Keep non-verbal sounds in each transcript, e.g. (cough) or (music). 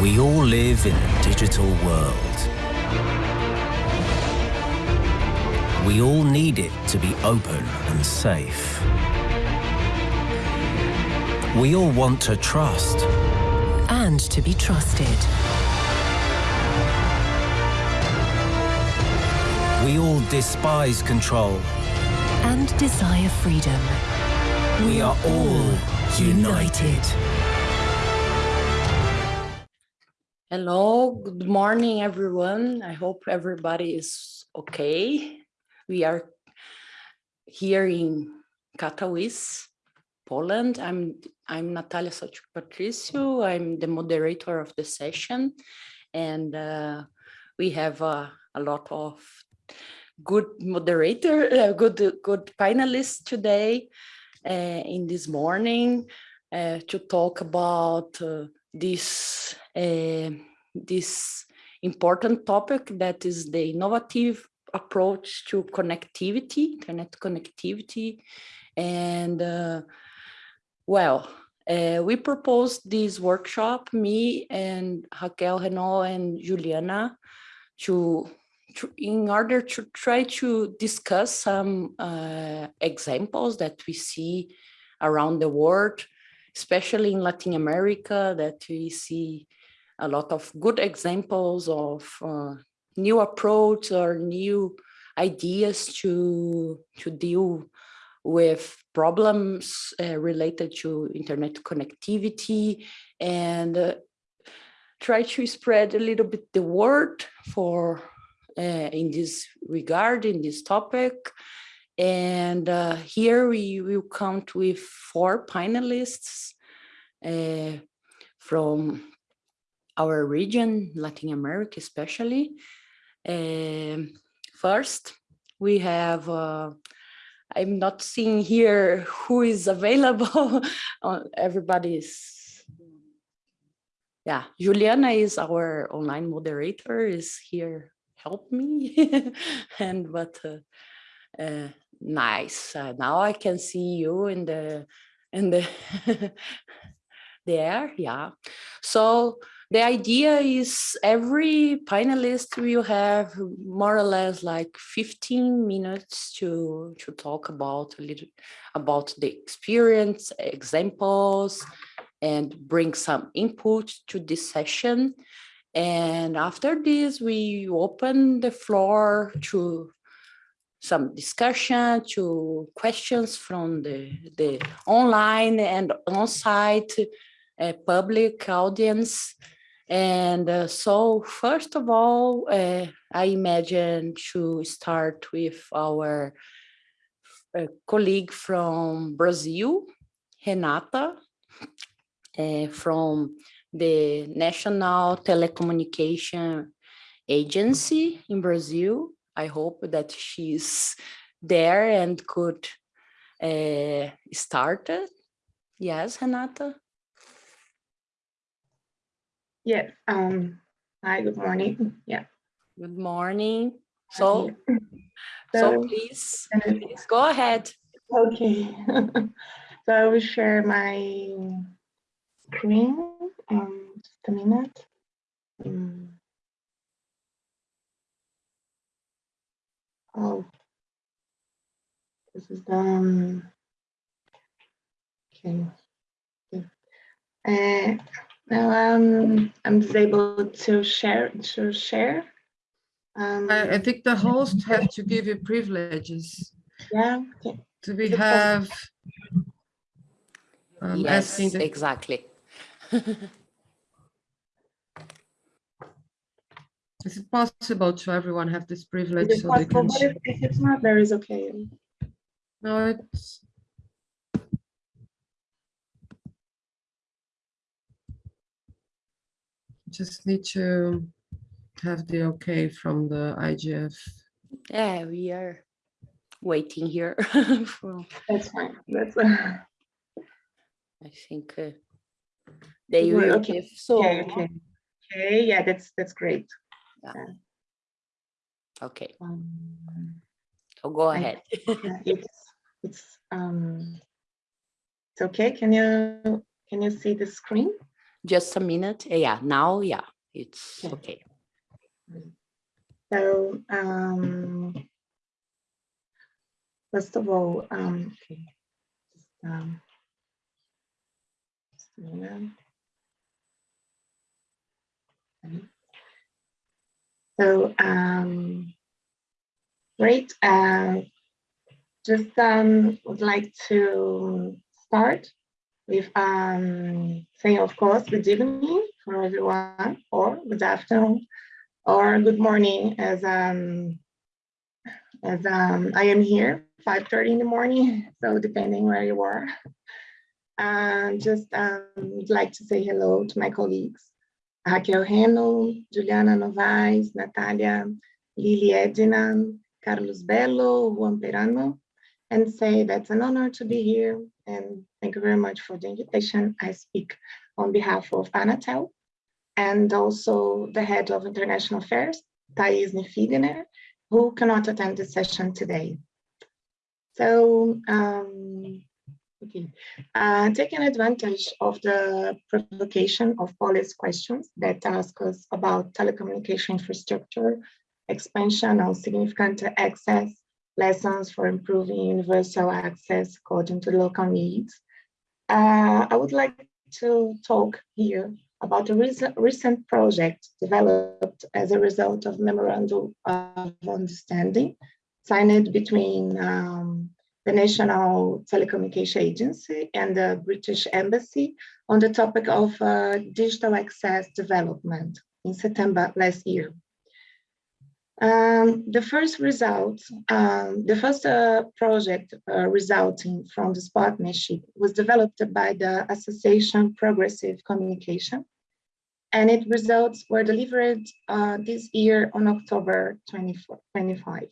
We all live in a digital world. We all need it to be open and safe. We all want to trust. And to be trusted. We all despise control. And desire freedom. We are all united. Hello, good morning, everyone. I hope everybody is okay. We are here in Katowice, Poland. I'm I'm Natalia Sochuk Patricio. I'm the moderator of the session, and uh, we have uh, a lot of good moderator, uh, good good panelists today uh, in this morning uh, to talk about uh, this this important topic that is the innovative approach to connectivity, internet connectivity. And uh, well, uh, we proposed this workshop, me and Raquel Renno and Juliana, to, to in order to try to discuss some uh, examples that we see around the world, especially in Latin America, that we see a lot of good examples of uh, new approach or new ideas to, to deal with problems uh, related to internet connectivity and uh, try to spread a little bit the word for uh, in this regard, in this topic. And uh, here we will count with four panelists uh, from our region, Latin America especially. Um, first, we have, uh, I'm not seeing here who is available. (laughs) Everybody's, yeah, Juliana is our online moderator, is here, help me. (laughs) and but uh, uh, nice, uh, now I can see you in the, in the, (laughs) there, yeah. So the idea is every panelist will have more or less like 15 minutes to, to talk about a little about the experience, examples, and bring some input to this session. And after this, we open the floor to some discussion, to questions from the, the online and on-site uh, public audience. And uh, so first of all, uh, I imagine to start with our uh, colleague from Brazil, Renata, uh, from the National Telecommunication Agency in Brazil. I hope that she's there and could uh, start it. Yes, Renata? Yeah. Um, hi, good morning. Yeah. Good morning. So, (laughs) so, so please, please go ahead. Okay. (laughs) so I will share my screen. Um, just a minute. Um, oh, this is done. Okay. Uh, now um, I'm disabled to share. To share. Um, I, I, think the host have to give you privileges. Yeah. Okay. Do we have? Um, yes, exactly. (laughs) Is it possible to everyone have this privilege? Is it so possible, but if, if it's not, there is okay. No, it's just need to have the okay from the IGF. Yeah, we are waiting here. (laughs) for... That's fine. That's. Uh... I think uh, they will okay. give so. Okay, okay. Okay. Yeah, that's that's great. Yeah. yeah. Okay. Um, so go ahead. (laughs) it's it's um. It's okay. Can you can you see the screen? Just a minute. Eh, Yeah, now, yeah, it's Okay. okay. So, um, first of all, um, okay, um, just a minute. So, um, great. Uh, just um, would like to start with um, saying, of course, good evening for everyone, or good afternoon, or good morning, as um, as um, I am here 5:30 in the morning, (laughs) so depending where you are. And just um, would like to say hello to my colleagues, Raquel Renno, Juliana Novaes, Natalia, Lili Edina, Carlos Bello, Juan Perano, and say that's an honor to be here. And thank you very much for the invitation. I speak on behalf of Anatel and also the head of international affairs, Thais Nifigener, who cannot attend the session today. So, um, okay, uh, taking advantage of the provocation of policy questions that ask us about telecommunication infrastructure, expansion on significant access, lessons for improving universal access according to local needs. Uh, I would like to talk here about a recent, project developed as a result of memorandum of understanding signed between um, the National Telecommunication Agency and the British Embassy on the topic of uh, digital access development in September last year. Um, the first result, um, the first uh, project uh, resulting from this partnership was developed by the Association Progressive Communication, and its results were delivered uh, this year on October 24, 25.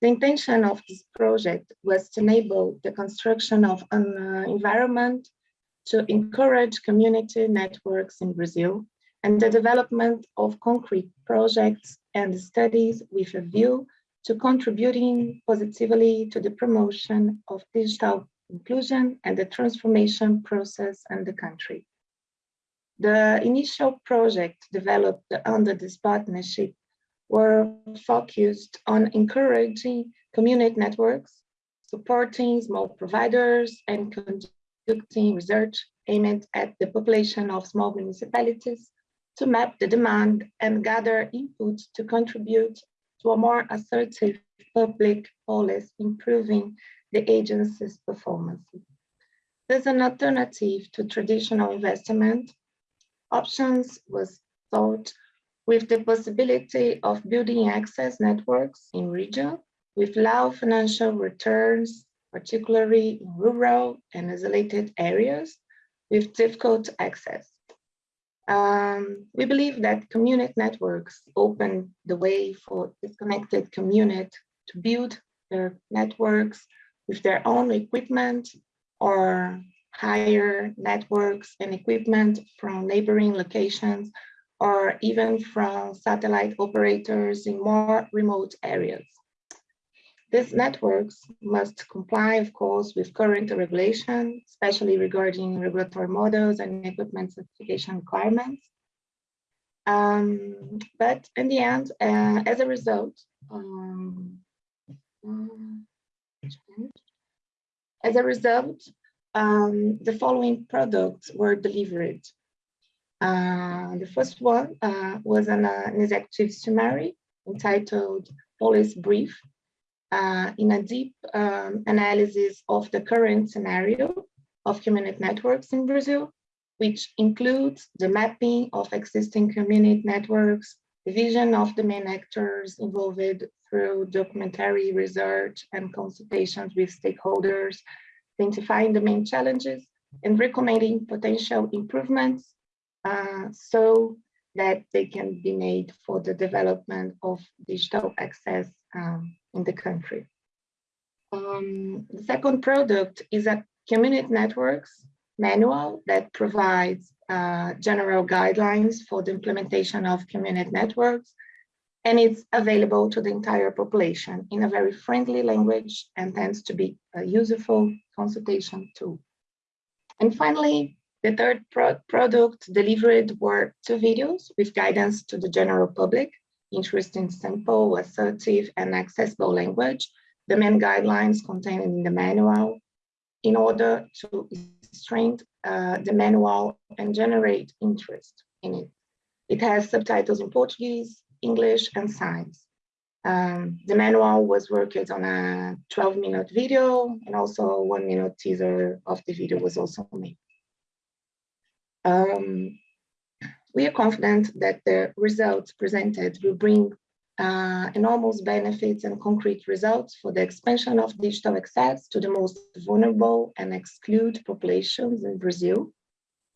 The intention of this project was to enable the construction of an uh, environment to encourage community networks in Brazil and the development of concrete projects and studies with a view to contributing positively to the promotion of digital inclusion and the transformation process in the country. The initial project developed under this partnership were focused on encouraging community networks, supporting small providers, and conducting research aimed at the population of small municipalities to map the demand and gather input to contribute to a more assertive public policy, improving the agency's performance. There's an alternative to traditional investment. Options was thought with the possibility of building access networks in region with low financial returns, particularly in rural and isolated areas with difficult access. Um, we believe that community networks open the way for disconnected community to build their networks with their own equipment or hire networks and equipment from neighboring locations or even from satellite operators in more remote areas. These networks must comply, of course, with current regulation, especially regarding regulatory models and equipment certification requirements. Um, but in the end, uh, as a result, um, as a result, um, the following products were delivered. Uh, the first one uh, was an, uh, an executive summary entitled Policy Brief uh, in a deep um, analysis of the current scenario of community networks in Brazil, which includes the mapping of existing community networks, the vision of the main actors involved through documentary research and consultations with stakeholders, identifying the main challenges and recommending potential improvements uh, so that they can be made for the development of digital access um, in the country. Um, the second product is a community networks manual that provides uh, general guidelines for the implementation of community networks and it's available to the entire population in a very friendly language and tends to be a useful consultation tool. And finally, The third pro product delivered were two videos with guidance to the general public, interesting, simple, assertive, and accessible language, the main guidelines contained in the manual, in order to strengthen uh, the manual and generate interest in it. It has subtitles in Portuguese, English, and signs. Um, the manual was worked on a 12 minute video and also a one minute teaser of the video was also made. Um, we are confident that the results presented will bring uh, enormous benefits and concrete results for the expansion of digital access to the most vulnerable and excluded populations in Brazil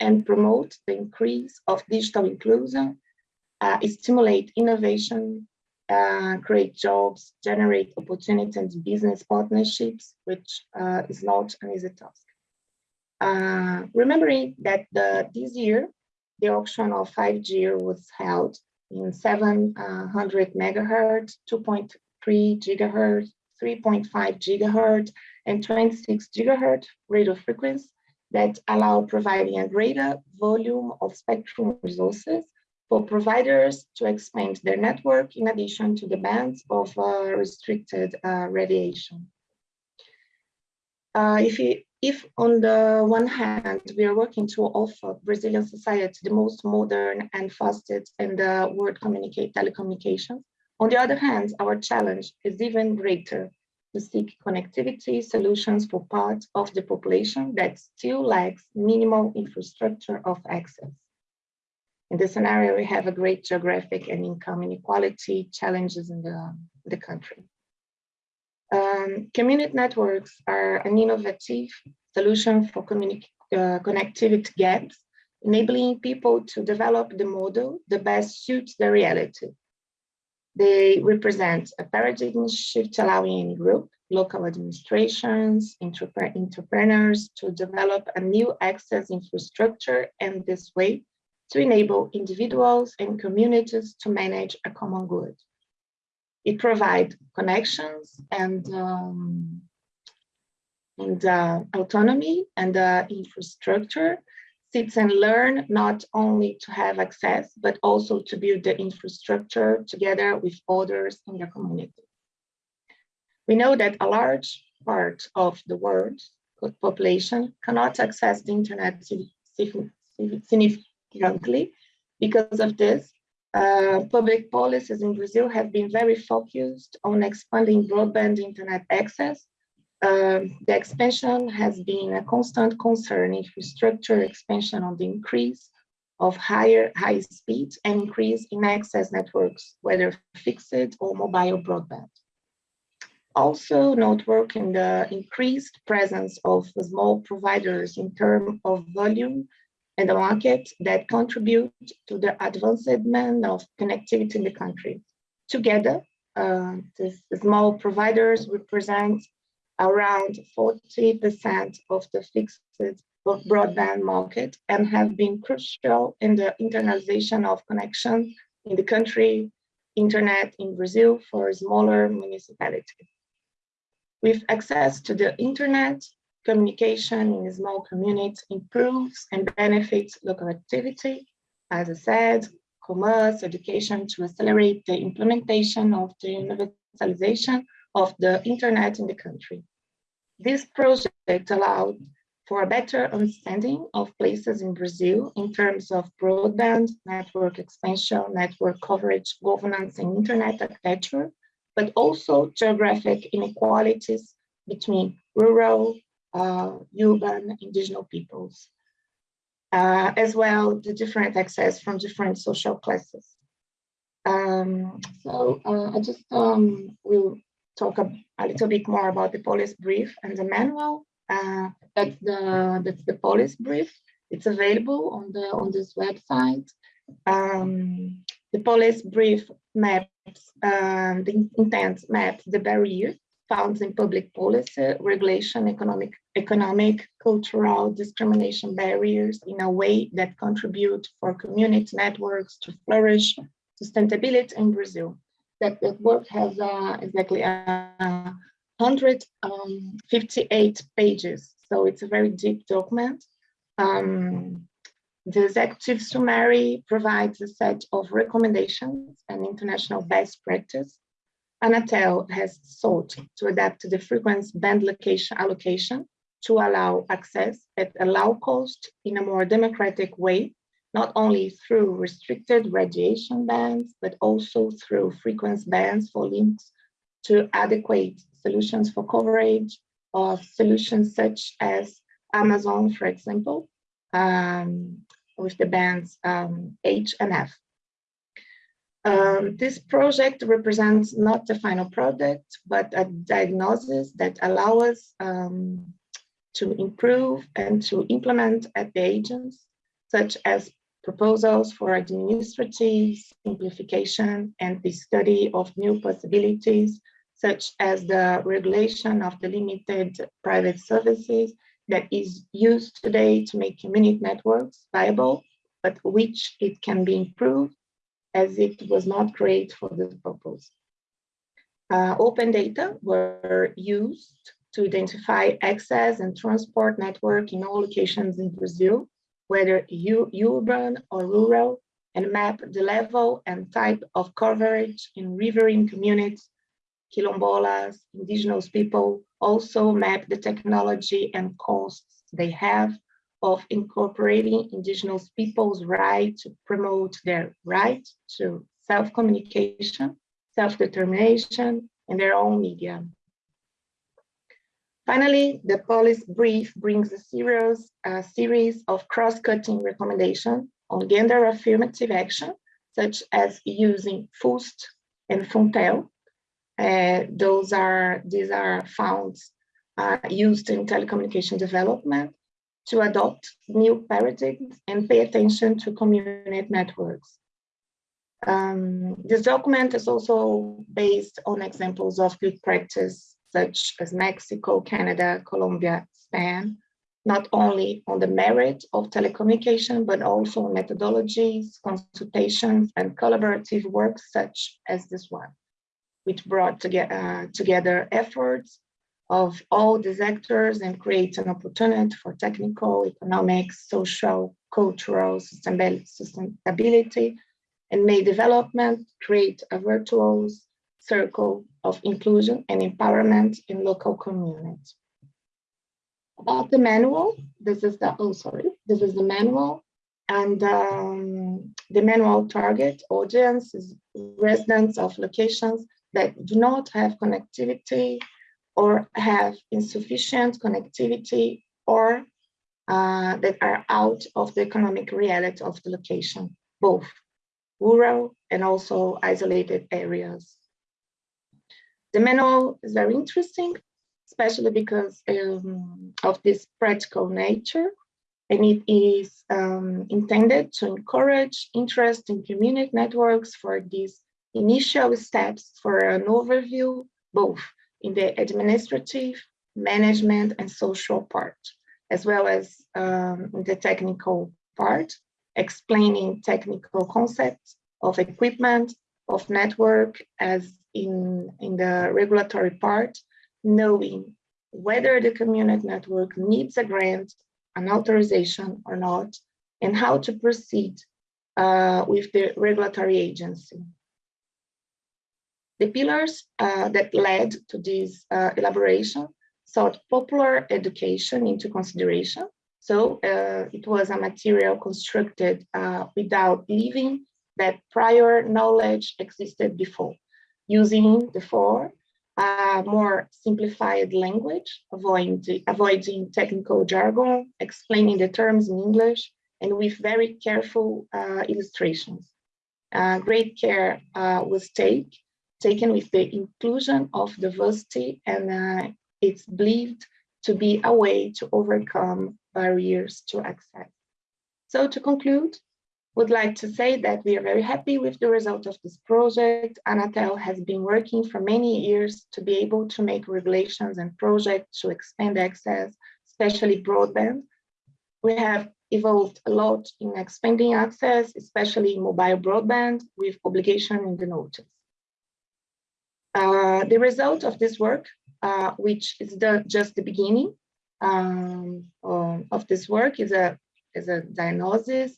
and promote the increase of digital inclusion, uh, stimulate innovation, uh, create jobs, generate opportunities and business partnerships, which uh, is not an easy task. Uh, remembering that the, this year, the auction of 5G was held in 700 megahertz, 2.3 gigahertz, 3.5 gigahertz, and 26 gigahertz radio frequency that allow providing a greater volume of spectrum resources for providers to expand their network in addition to the bands of uh, restricted uh, radiation. Uh, if, you, if on the one hand, we are working to offer Brazilian society the most modern and fastest in the world communicate telecommunications, on the other hand, our challenge is even greater to seek connectivity solutions for part of the population that still lacks minimal infrastructure of access. In this scenario, we have a great geographic and income inequality challenges in the, the country. Um, community networks are an innovative solution for uh, connectivity gaps, enabling people to develop the model that best suits their reality. They represent a paradigm shift allowing any group, local administrations, entrepreneurs to develop a new access infrastructure and this way to enable individuals and communities to manage a common good. It provides connections and, um, and uh, autonomy and uh, infrastructure sits and learn not only to have access, but also to build the infrastructure together with others in the community. We know that a large part of the world population cannot access the internet significantly. Because of this, uh, public policies in Brazil have been very focused on expanding broadband internet access. Um, the expansion has been a constant concern, infrastructure expansion on the increase of higher high speed and increase in access networks, whether fixed or mobile broadband. Also noteworthy in the increased presence of small providers in terms of volume and the market that contribute to the advancement of connectivity in the country. Together, uh, the small providers represent around 40% of the fixed broadband market and have been crucial in the internalization of connection in the country, internet in Brazil for smaller municipalities. With access to the internet, communication in small communities improves and benefits local activity, as I said, commerce, education to accelerate the implementation of the universalization of the internet in the country. This project allowed for a better understanding of places in Brazil in terms of broadband, network expansion, network coverage, governance, and internet architecture, but also geographic inequalities between rural, urban indigenous peoples, uh, as well the different access from different social classes. Um, so uh, I just um, will talk a, a, little bit more about the policy brief and the manual. Uh, that's the that's the policy brief. It's available on the on this website. Um, the policy brief maps um, the intent maps the barriers found in public policy, regulation, economic, economic, cultural discrimination barriers in a way that contribute for community networks to flourish, sustainability in Brazil. That, that work has uh, exactly uh, 158 um, pages. So it's a very deep document. Um, the executive summary provides a set of recommendations and international best practice. Anatel has sought to adapt the frequency band location allocation to allow access at a low cost in a more democratic way, not only through restricted radiation bands, but also through frequency bands for links to adequate solutions for coverage of solutions such as Amazon, for example, um, with the bands um, H and F. Um, this project represents not the final product, but a diagnosis that allows us um, to improve and to implement at the agents, such as proposals for administrative simplification and the study of new possibilities, such as the regulation of the limited private services that is used today to make community networks viable, but which it can be improved as it was not created for this purpose. Uh, open data were used to identify access and transport network in all locations in Brazil, whether urban or rural, and map the level and type of coverage in riverine communities, quilombolas, indigenous people, also map the technology and costs they have of incorporating indigenous people's right to promote their right to self-communication, self-determination, and their own media. Finally, the policy brief brings a series, a series of cross-cutting recommendations on gender affirmative action, such as using FUST and FUNTEL. Uh, those are, these are funds uh, used in telecommunication development to adopt new paradigms and pay attention to community networks. Um, this document is also based on examples of good practice such as Mexico, Canada, Colombia, Spain, not only on the merit of telecommunication, but also methodologies, consultations, and collaborative work such as this one, which brought to get, uh, together efforts of all these actors and create an opportunity for technical, economic, social, cultural sustainability, and may development create a virtuous circle of inclusion and empowerment in local communities. About the manual, this is the, oh, sorry, this is the manual. And um, the manual target audience is residents of locations that do not have connectivity or have insufficient connectivity or uh, that are out of the economic reality of the location, both rural and also isolated areas. The manual is very interesting, especially because um, of this practical nature, and it is um, intended to encourage interest in community networks for these initial steps for an overview, both in the administrative, management, and social part, as well as um, the technical part, explaining technical concepts of equipment, of network as in, in the regulatory part, knowing whether the community network needs a grant, an authorization or not, and how to proceed uh, with the regulatory agency. The pillars uh, that led to this uh, elaboration sought popular education into consideration. So uh, it was a material constructed uh, without leaving that prior knowledge existed before using the four uh, more simplified language, avoiding, avoiding technical jargon, explaining the terms in English, and with very careful uh, illustrations. Uh, great care uh, was take, taken with the inclusion of diversity, and uh, it's believed to be a way to overcome barriers to access. So to conclude, would like to say that we are very happy with the result of this project. Anatel has been working for many years to be able to make regulations and projects to expand access, especially broadband. We have evolved a lot in expanding access, especially mobile broadband with obligation in the notice. Uh, the result of this work, uh, which is the, just the beginning um, of this work, is a as a diagnosis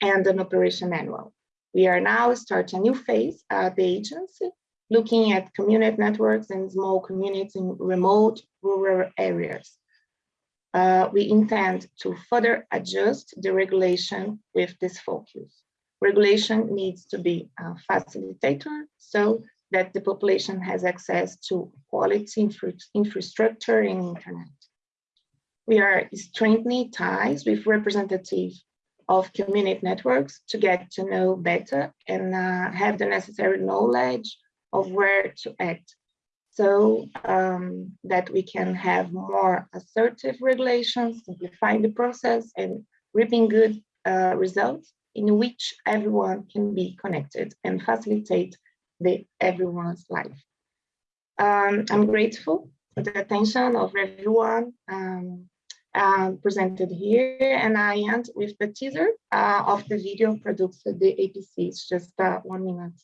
and an operation manual. We are now starting a new phase at the agency, looking at community networks and small communities in remote rural areas. Uh, we intend to further adjust the regulation with this focus. Regulation needs to be a facilitator so that the population has access to quality infra infrastructure and internet. We are strengthening ties with representatives of community networks to get to know better and uh, have the necessary knowledge of where to act so um, that we can have more assertive regulations, simplifying the process and reaping good uh, results in which everyone can be connected and facilitate the everyone's life. Um, I'm grateful for the attention of everyone um, uh, presented here, and I end with the teaser uh, of the video produced at the APC. It's just uh, one minute.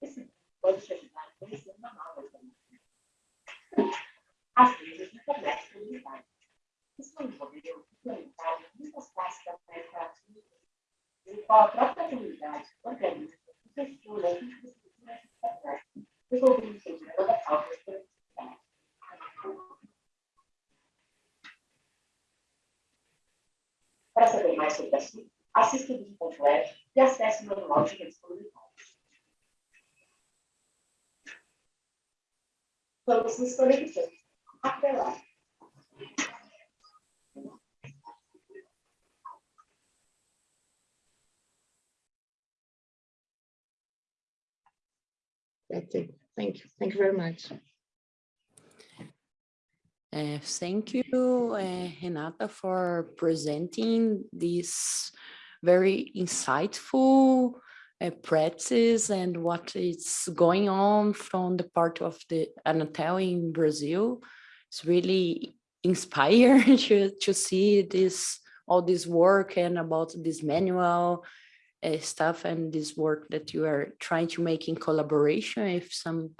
Esse pode te ajudar a conhecer uma nova Às vezes, não começa por unidade. Isso envolveu implementar muitas classes da tarefa em qual a própria comunidade gestura e infraestrutura de resolvendo o segmento da falta de. Para saber mais sobre o assista o vídeo completo e acesse o manual de disponibilidade. Vamos nos conectando. Até lá. That's it. Thank you. Thank you very much. Uh, thank you, uh, Renata, for presenting this very insightful uh, practice and what is going on from the part of the Anatel in Brazil. It's really inspiring (laughs) to, to see this all this work and about this manual uh, stuff and this work that you are trying to make in collaboration with some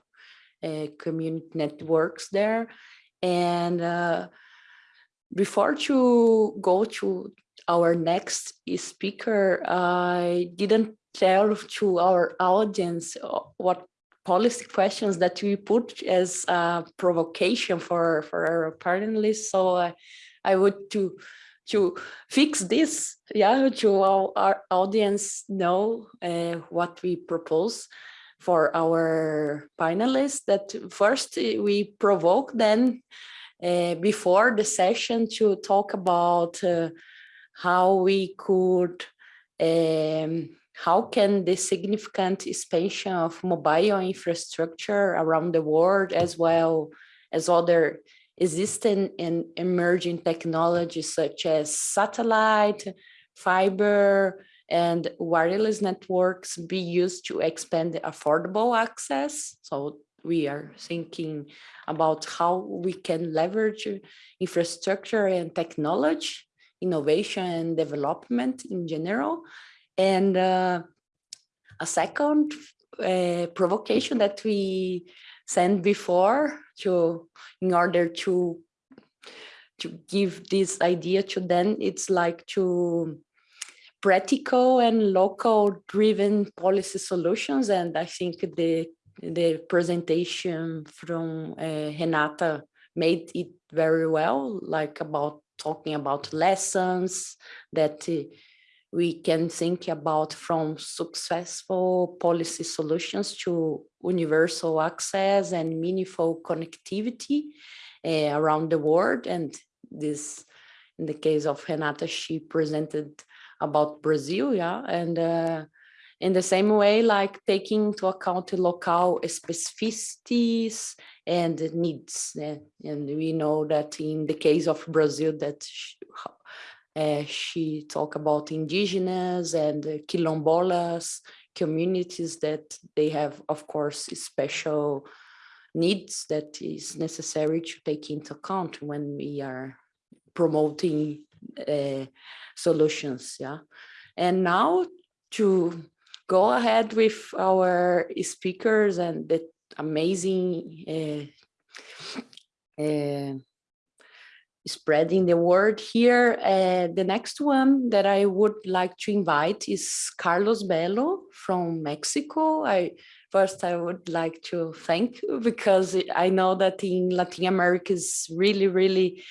uh, community networks there. And uh, before to go to our next speaker, I didn't tell to our audience uh, what policy questions that we put as a provocation for, for our panelists. So I, I would to to fix this, yeah, to our, our audience know uh, what we propose for our panelists that first uh, we provoke them uh, before the session to talk about uh, how we could um, how can the significant expansion of mobile infrastructure around the world as well as other existing and emerging technologies such as satellite, fiber, and wireless networks be used to expand affordable access. So we are thinking about how we can leverage infrastructure and technology, innovation and development in general. And uh, a second uh, provocation that we sent before to in order to to give this idea to them it's like to practical and local driven policy solutions and i think the the presentation from uh, renata made it very well like about talking about lessons that uh, we can think about from successful policy solutions to universal access and meaningful connectivity uh, around the world. And this, in the case of Renata, she presented about Brazil, yeah, and uh, in the same way, like taking into account the local specificities and needs. And we know that in the case of Brazil, that uh, she talked about indigenous and quilombolas communities that they have, of course, special needs that is necessary to take into account when we are promoting uh, solutions. Yeah, and now to go ahead with our speakers and the amazing uh, uh, spreading the word here. Uh, the next one that I would like to invite is Carlos Bello from Mexico. I first I would like to thank you because I know that in Latin America is really, really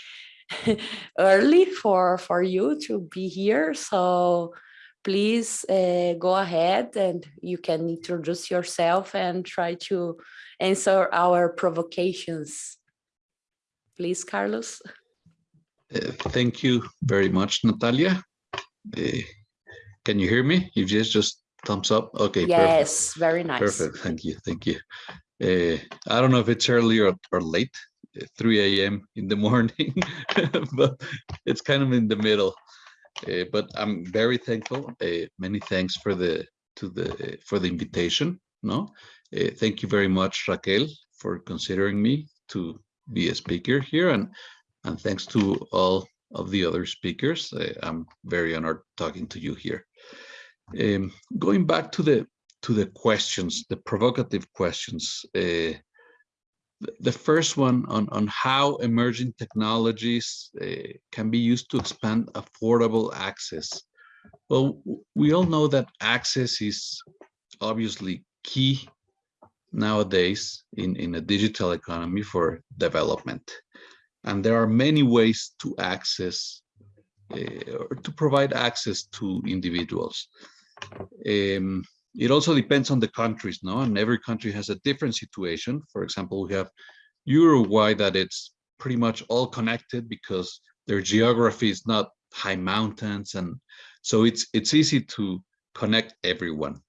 (laughs) early for, for you to be here. So please uh, go ahead and you can introduce yourself and try to answer our provocations. Please, Carlos. Uh, thank you very much, Natalia. Uh, can you hear me? You just just thumbs up. Okay. Yes, perfect. very nice. Perfect. Thank you. Thank you. Uh, I don't know if it's early or, or late, uh, 3 a.m. in the (laughs) morning, (laughs) but it's kind of in the middle. Uh, but I'm very thankful. Uh, many thanks for the to the for the invitation. No, thank you very much, Raquel, for considering me to be a speaker here, and and thanks to all of the other speakers. I'm very honored talking to you here. Um, going back to the to the questions, the provocative questions. The first one on, on how emerging technologies uh, can be used to expand affordable access. Well, we all know that access is obviously key nowadays in, in a digital economy for development. And there are many ways to access uh, or to provide access to individuals. Um, it also depends on the countries, no? And every country has a different situation. For example, we have Uruguay that it's pretty much all connected because their geography is not high mountains. And so it's, it's easy to connect everyone.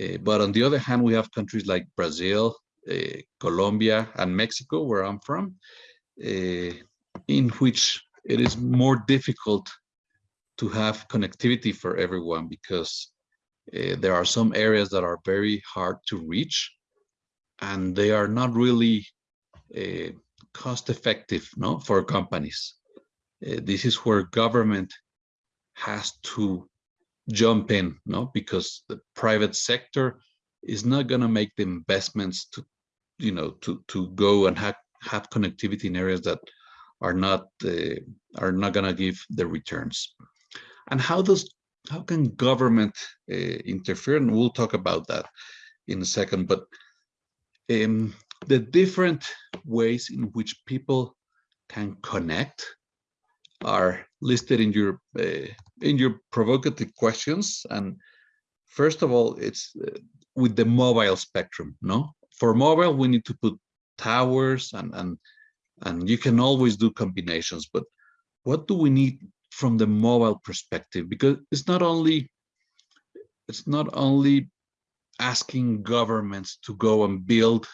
Uh, but on the other hand, we have countries like Brazil, uh, Colombia, and Mexico, where I'm from, uh, in which it is more difficult to have connectivity for everyone because uh, there are some areas that are very hard to reach and they are not really uh, cost effective no, for companies. Uh, this is where government has to jump in no because the private sector is not going to make the investments to you know to to go and have have connectivity in areas that are not uh, are not going to give the returns and how does how can government uh, interfere? And we'll talk about that in a second. But um, the different ways in which people can connect are listed in your uh, in your provocative questions. And first of all, it's uh, with the mobile spectrum. No, for mobile we need to put towers and and and you can always do combinations. But what do we need from the mobile perspective because it's not only it's not only asking governments to go and build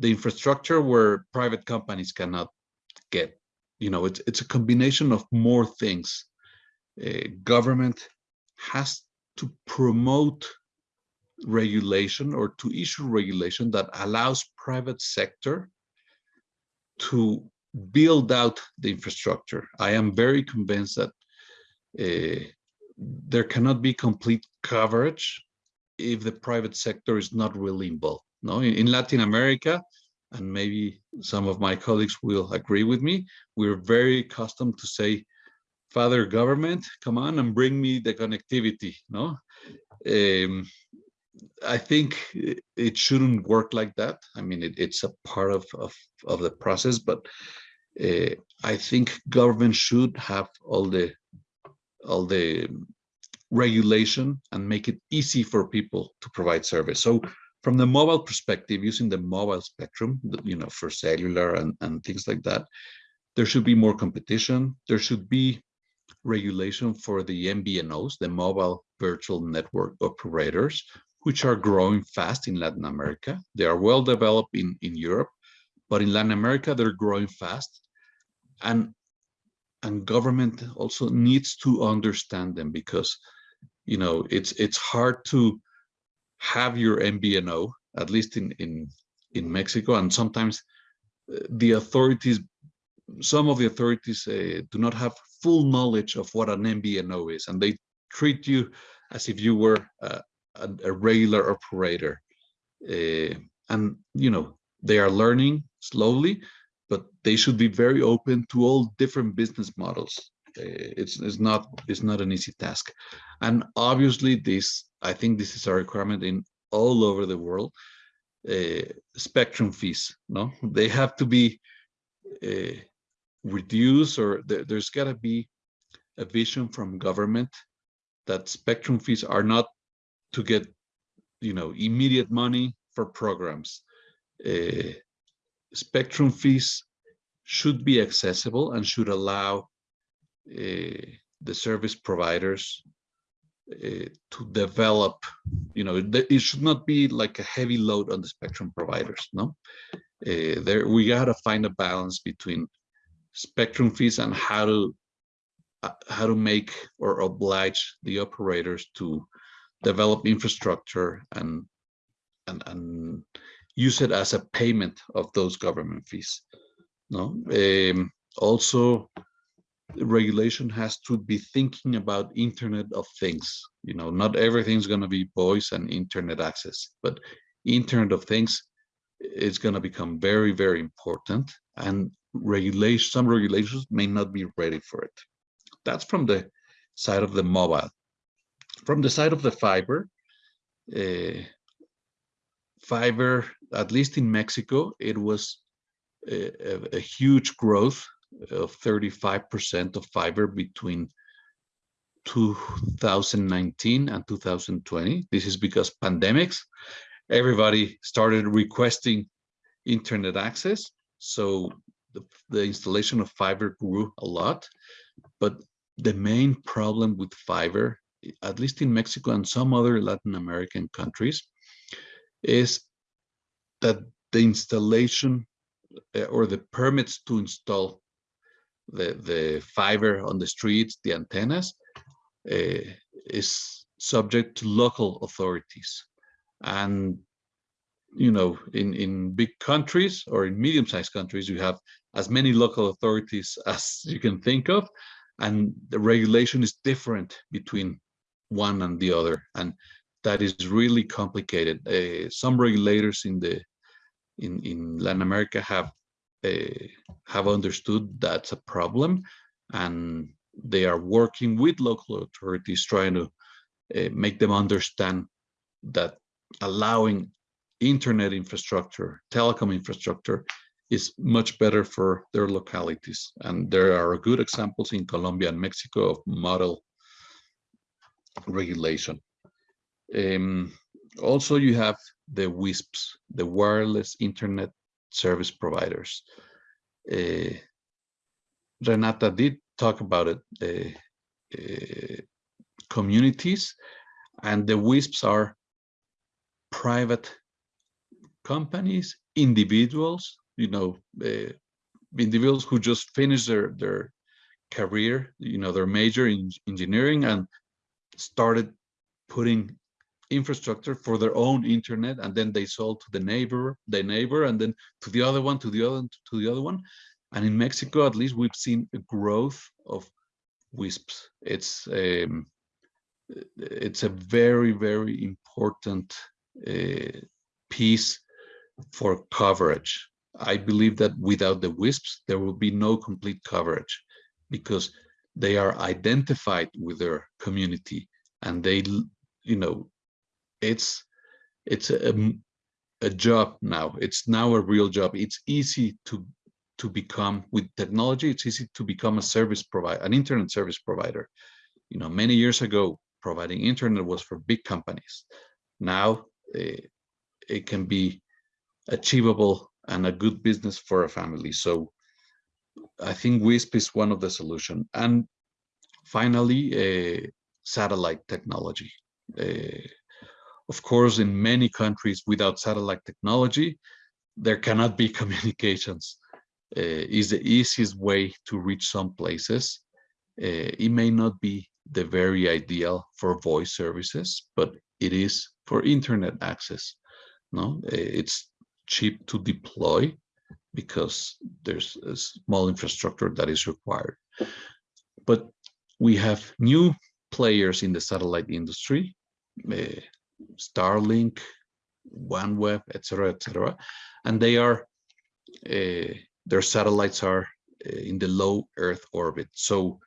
the infrastructure where private companies cannot get. You know it's it's a combination of more things. Government has to promote regulation or to issue regulation that allows private sector to build out the infrastructure. I am very convinced that uh, there cannot be complete coverage if the private sector is not really involved. No, in, in, Latin America, and maybe some of my colleagues will agree with me, we're very accustomed to say, Father government, come on and bring me the connectivity. No, um, I think it shouldn't work like that. I mean, it, it's a part of, of, of the process, but Uh, I think government should have all the all the regulation and make it easy for people to provide service. So from the mobile perspective, using the mobile spectrum, you know, for cellular and, and things like that, there should be more competition. There should be regulation for the MVNOs, the mobile virtual network operators, which are growing fast in Latin America. They are well developed in, in Europe, but in Latin America, they're growing fast and and government also needs to understand them because you know it's it's hard to have your MVNO at least in in in Mexico, and sometimes uh, the authorities, some of the authorities uh, do not have full knowledge of what an MVNO is, and they treat you as if you were a, a, a regular operator. Uh, and, you know, they are learning slowly, but they should be very open to all different business models. Uh, it's, it's not it's not an easy task. And obviously this, I think this is a requirement in all over the world, uh, spectrum fees, no? They have to be uh, reduced or there, there's gotta be a vision from government that spectrum fees are not to get, you know, immediate money for programs. Uh, spectrum fees should be accessible and should allow uh, the service providers uh, to develop, you know, it should not be like a heavy load on the spectrum providers, no? Uh, there, we gotta find a balance between spectrum fees and how to uh, how to make or oblige the operators to develop infrastructure and and and use it as a payment of those government fees. No, um, also regulation has to be thinking about Internet of Things. You know, not everything's going to be voice and internet access, but Internet of Things is going to become very, very important, and regulation. Some regulations may not be ready for it. That's from the side of the mobile. From the side of the fiber, uh, fiber, at least in Mexico, it was a, a, huge growth of 35% of fiber between 2019 and 2020. This is because pandemics, everybody started requesting internet access. So the, the installation of fiber grew a lot. But the main problem with fiber, at least in Mexico and some other Latin American countries, is that the installation uh, or the permits to install the, the fiber on the streets, the antennas, uh, is subject to local authorities. And, you know, in, in big countries or in medium-sized countries, you have as many local authorities (laughs) as you can think of, and the regulation is different between one and the other. And that is really complicated. Uh, some regulators in the in, in Latin America have uh, have understood that's a problem and they are working with local authorities trying to uh, make them understand that allowing internet infrastructure, telecom infrastructure is much better for their localities. And there are good examples in Colombia and Mexico of model regulation. Um, also, you have the WISPs, the wireless internet service providers. Uh, Renata did talk about it, uh, uh, communities, and the WISPs are private companies, individuals, you know, individuals who just finished their, their career, you know, their major in engineering and started putting infrastructure for their own internet and then they sold to the neighbor the neighbor and then to the other one to the other to the other one. And in mexico at least we've seen a growth of wisps it's um, it's a very very important uh, piece for coverage. I believe that without the wisps there will be no complete coverage because they are identified with their community and they you know it's it's a, a job now. It's now a real job. It's easy to to become with technology it's easy to become a service provider an internet service provider. You know many years ago providing internet was for big companies. Now uh, it can be achievable and a good business for a family. So i think wisp is one of the solution. And finally uh, satellite technology. Uh, of course, in many countries without satellite technology, there cannot be (laughs) communications. Uh, is the easiest way to reach some places. Uh, it may not be the very ideal for voice services, but it is for internet access. No, uh, it's cheap to deploy because there's a small infrastructure that is required. But we have new players in the satellite industry, uh, Starlink, OneWeb, etc., etc., and they are uh, their satellites are uh, in the low Earth orbit. So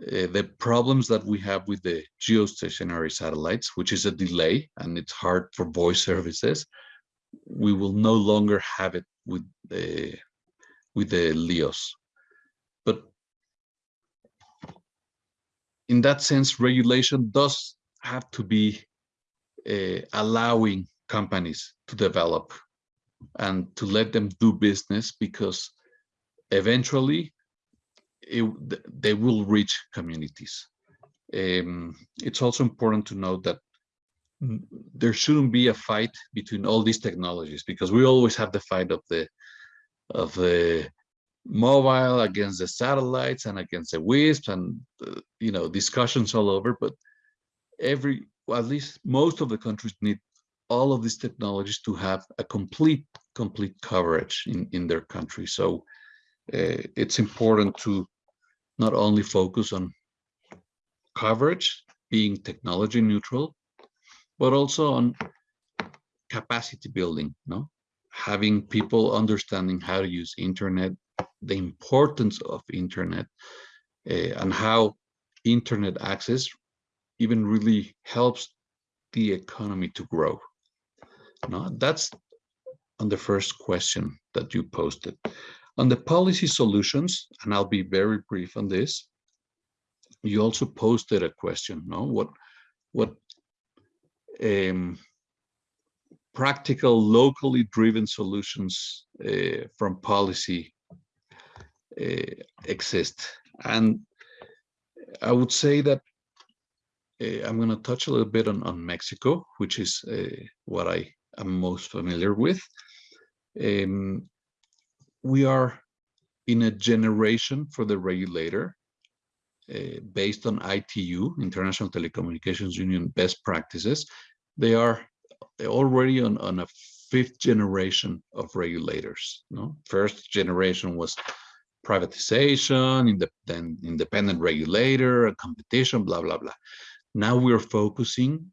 uh, the problems that we have with the geostationary satellites, which is a delay and it's hard for voice services, we will no longer have it with the with the LEOs. But in that sense, regulation does have to be uh, allowing companies to develop and to let them do business because eventually it, they will reach communities. Um, it's also important to note that there shouldn't be a fight between all these technologies because we always have the fight of the of the mobile against the satellites and against the wisps and uh, you know discussions all over but every well, at least most of the countries need all of these technologies to have a complete complete coverage in in their country. So uh, it's important to not only focus on coverage being technology neutral but also on capacity building no having people understanding how to use internet the importance of internet uh, and how internet access even really helps the economy to grow. No that's on the first question that you posted. On the policy solutions and i'll be very brief on this you also posted a question no? What what um, practical locally driven solutions uh, from policy uh, exist. And i would say that i'm going to touch a little bit on, on mexico which is uh, what i am most familiar with um, we are in a generation for the regulator uh, based on ITU, International Telecommunications Union best practices. They are already on, on a fifth generation of regulators. No? First generation was privatization, in the, then independent regulator, competition, blah, blah, blah. Now we're focusing,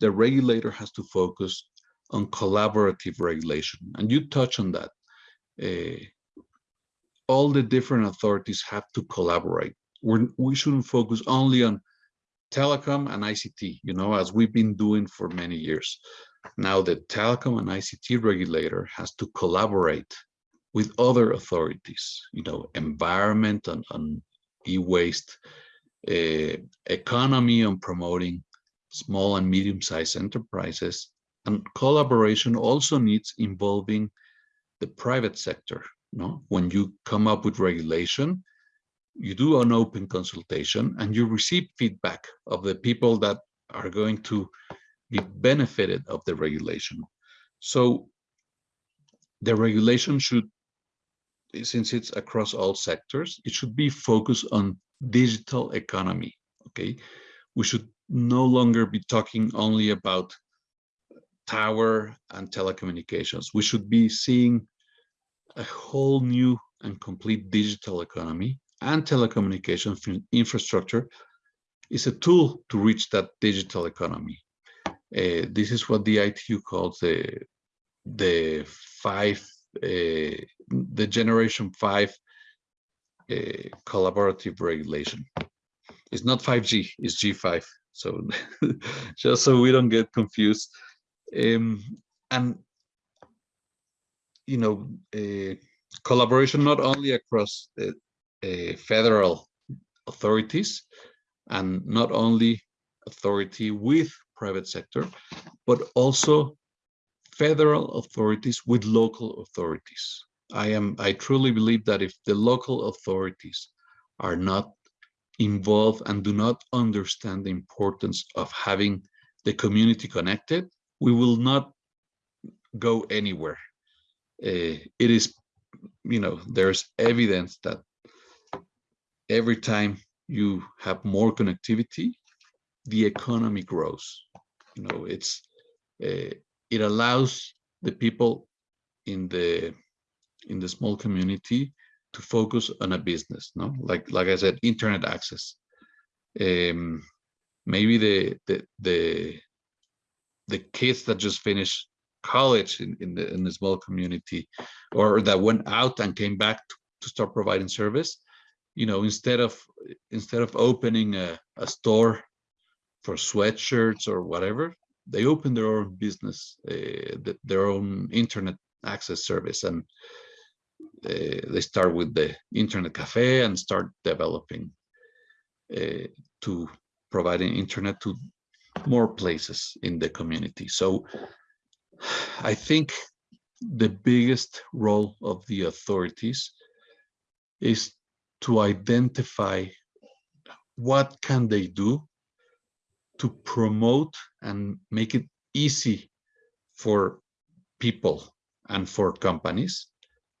the regulator has to focus on collaborative regulation. And you touch on that. Uh, all the different authorities have to collaborate. We're, we shouldn't focus only on telecom and ICT, you know, as we've been doing for many years. Now the telecom and ICT regulator has to collaborate with other authorities, you know, environment and, and e-waste, economy on promoting small and medium-sized enterprises, and collaboration also needs involving the private sector. No, when you come up with regulation, you do an open consultation and you receive feedback of the people that are going to be benefited of the regulation. So the regulation should, since it's across all sectors, it should be focused on digital economy. Okay, we should no longer be talking only about tower and telecommunications. We should be seeing a whole new and complete digital economy and telecommunications infrastructure is a tool to reach that digital economy. Uh, this is what the ITU calls the the five uh, the generation five collaborative regulation. It's not 5G, it's G5. So (laughs) just so we don't get confused. Um, and you know, uh, collaboration not only across uh, federal authorities and not only authority with private sector, but also federal authorities with local authorities. I am I truly believe that if the local authorities are not involved and do not understand the importance of having the community connected, we will not go anywhere. Uh, it is, you know, there's evidence that every time you have more connectivity, the economy grows. You know, it's uh, it allows the people in the in the small community to focus on a business no? Like like i said internet access. Um maybe the the the the kids that just finished college in, in the in the small community or that went out and came back to, to start providing service you know instead of instead of opening a, a store for sweatshirts or whatever they open their own business uh, th- their own internet access service. And uh, they start with the internet cafe and start developing uh, to providing internet to more places in the community. So i think the biggest role of the authorities is to identify what can they do to promote and make it easy for people and for companies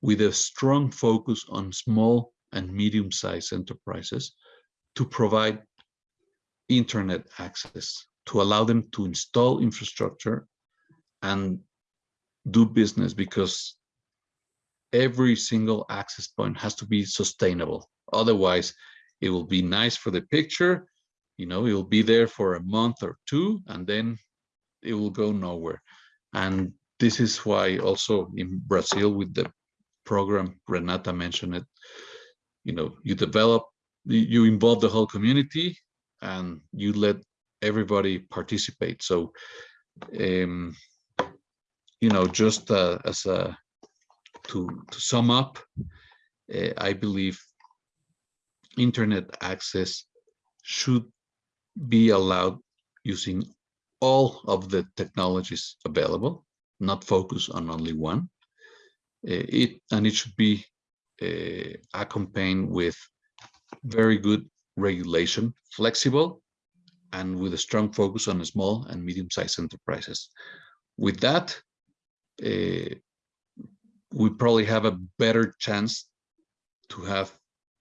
with a strong focus on small and medium-sized enterprises to provide internet access, to allow them to install infrastructure and do business because every single access point has to be sustainable. Otherwise, it will be nice for the picture, you know, it will be there for a month or two, and then it will go nowhere. And this is why also in Brazil with the program, Renata mentioned it, you know, you develop, you involve the whole community and you let everybody participate. So, um, you know, just uh, as a, to, to sum up, uh, I believe internet access should be allowed using all of the technologies available, not focus on only one. Uh, it and it should be uh, accompanied with very good regulation, flexible, and with a strong focus on small and medium-sized enterprises. With that, uh, we probably have a better chance to have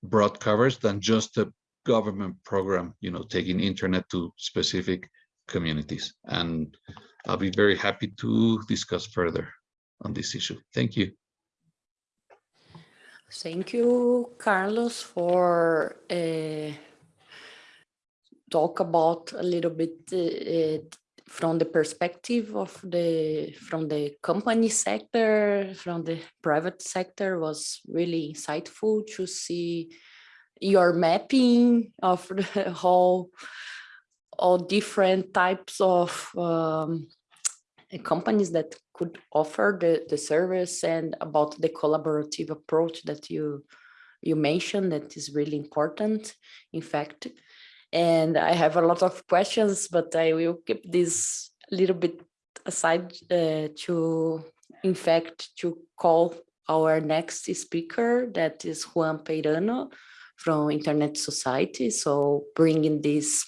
broad coverage than just a government program, you know, taking internet to specific communities. And I'll be very happy to discuss further on this issue. Thank you. Thank you, Carlos, for uh, talk about a little bit uh, from the perspective of the from the company sector, from the private sector was really insightful to see your mapping of (laughs) the whole all different types of um, companies that could offer the, the service and about the collaborative approach that you you mentioned that is really important in fact. And i have a lot of questions but i will keep this a little bit aside uh, to in fact to call our next speaker that is juan peirano from internet society. So bringing this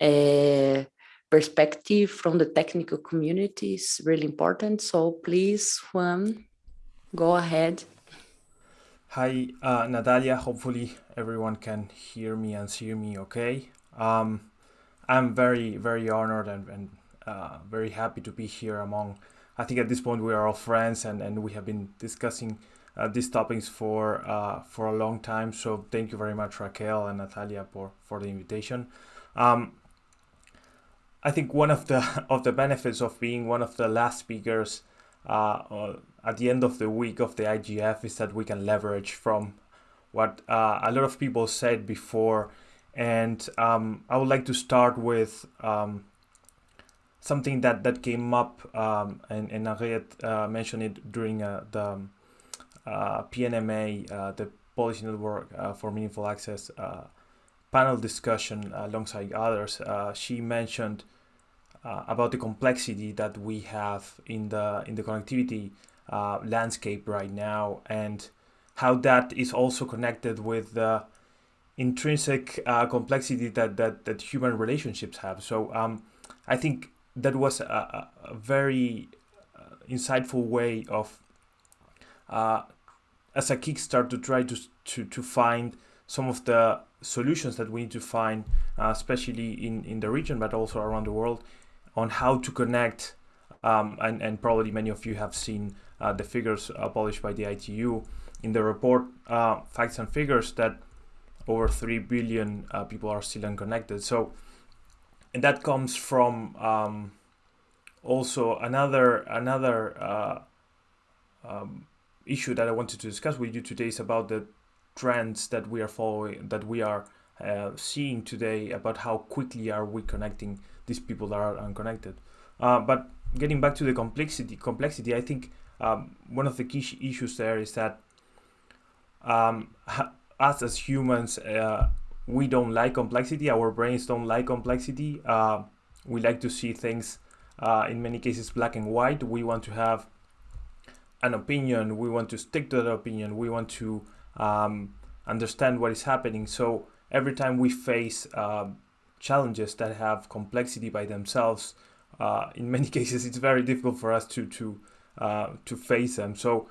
uh, perspective from the technical community is really important. So please, Juan, go ahead. Hi, uh, Natalia. Hopefully everyone can hear me and see me okay. Um, I'm very, very honored and, and uh, very happy to be here among, I think at this point we are all friends and, and we have been discussing uh, these topics for uh, for a long time. So thank you very much, Raquel and Natalia, for, for the invitation. Um, I think one of the (laughs) of the benefits of being one of the last speakers uh, at the end of the week of the IGF is that we can leverage from what uh, a lot of people said before, and um, I would like to start with um, something that that came up um, and and Henriette uh, mentioned it during uh, the uh, PNMA, uh, the Policy Network for Meaningful Access panel discussion alongside others. she mentioned uh, about the complexity that we have in the in the connectivity uh, landscape right now and how that is also connected with the intrinsic uh, complexity that, that that human relationships have so um, I think that was a, a very uh, insightful way of uh, as a kickstart to try to, to to find some of the solutions that we need to find, uh, especially in, in the region, but also around the world, on how to connect um, and, and probably many of you have seen uh, the figures uh, published by the ITU in the report uh, Facts and Figures that over 3 billion uh, people are still unconnected. So, and that comes from um, also another another um, issue that I wanted to discuss with you today is about the trends that we are following, that we are uh, seeing today about how quickly are we connecting these people that are unconnected. Uh, but getting back to the complexity, complexity, I think um, one of the key issues there is that um, us as humans, uh, we don't like complexity. Our brains don't like complexity. Uh, we like to see things uh, in many cases black and white. We want to have an opinion. We want to stick to that opinion. We want to um, understand what is happening. So every time we face uh, challenges that have complexity by themselves, uh, in (laughs) many cases it's very difficult for us to to uh, to face them. So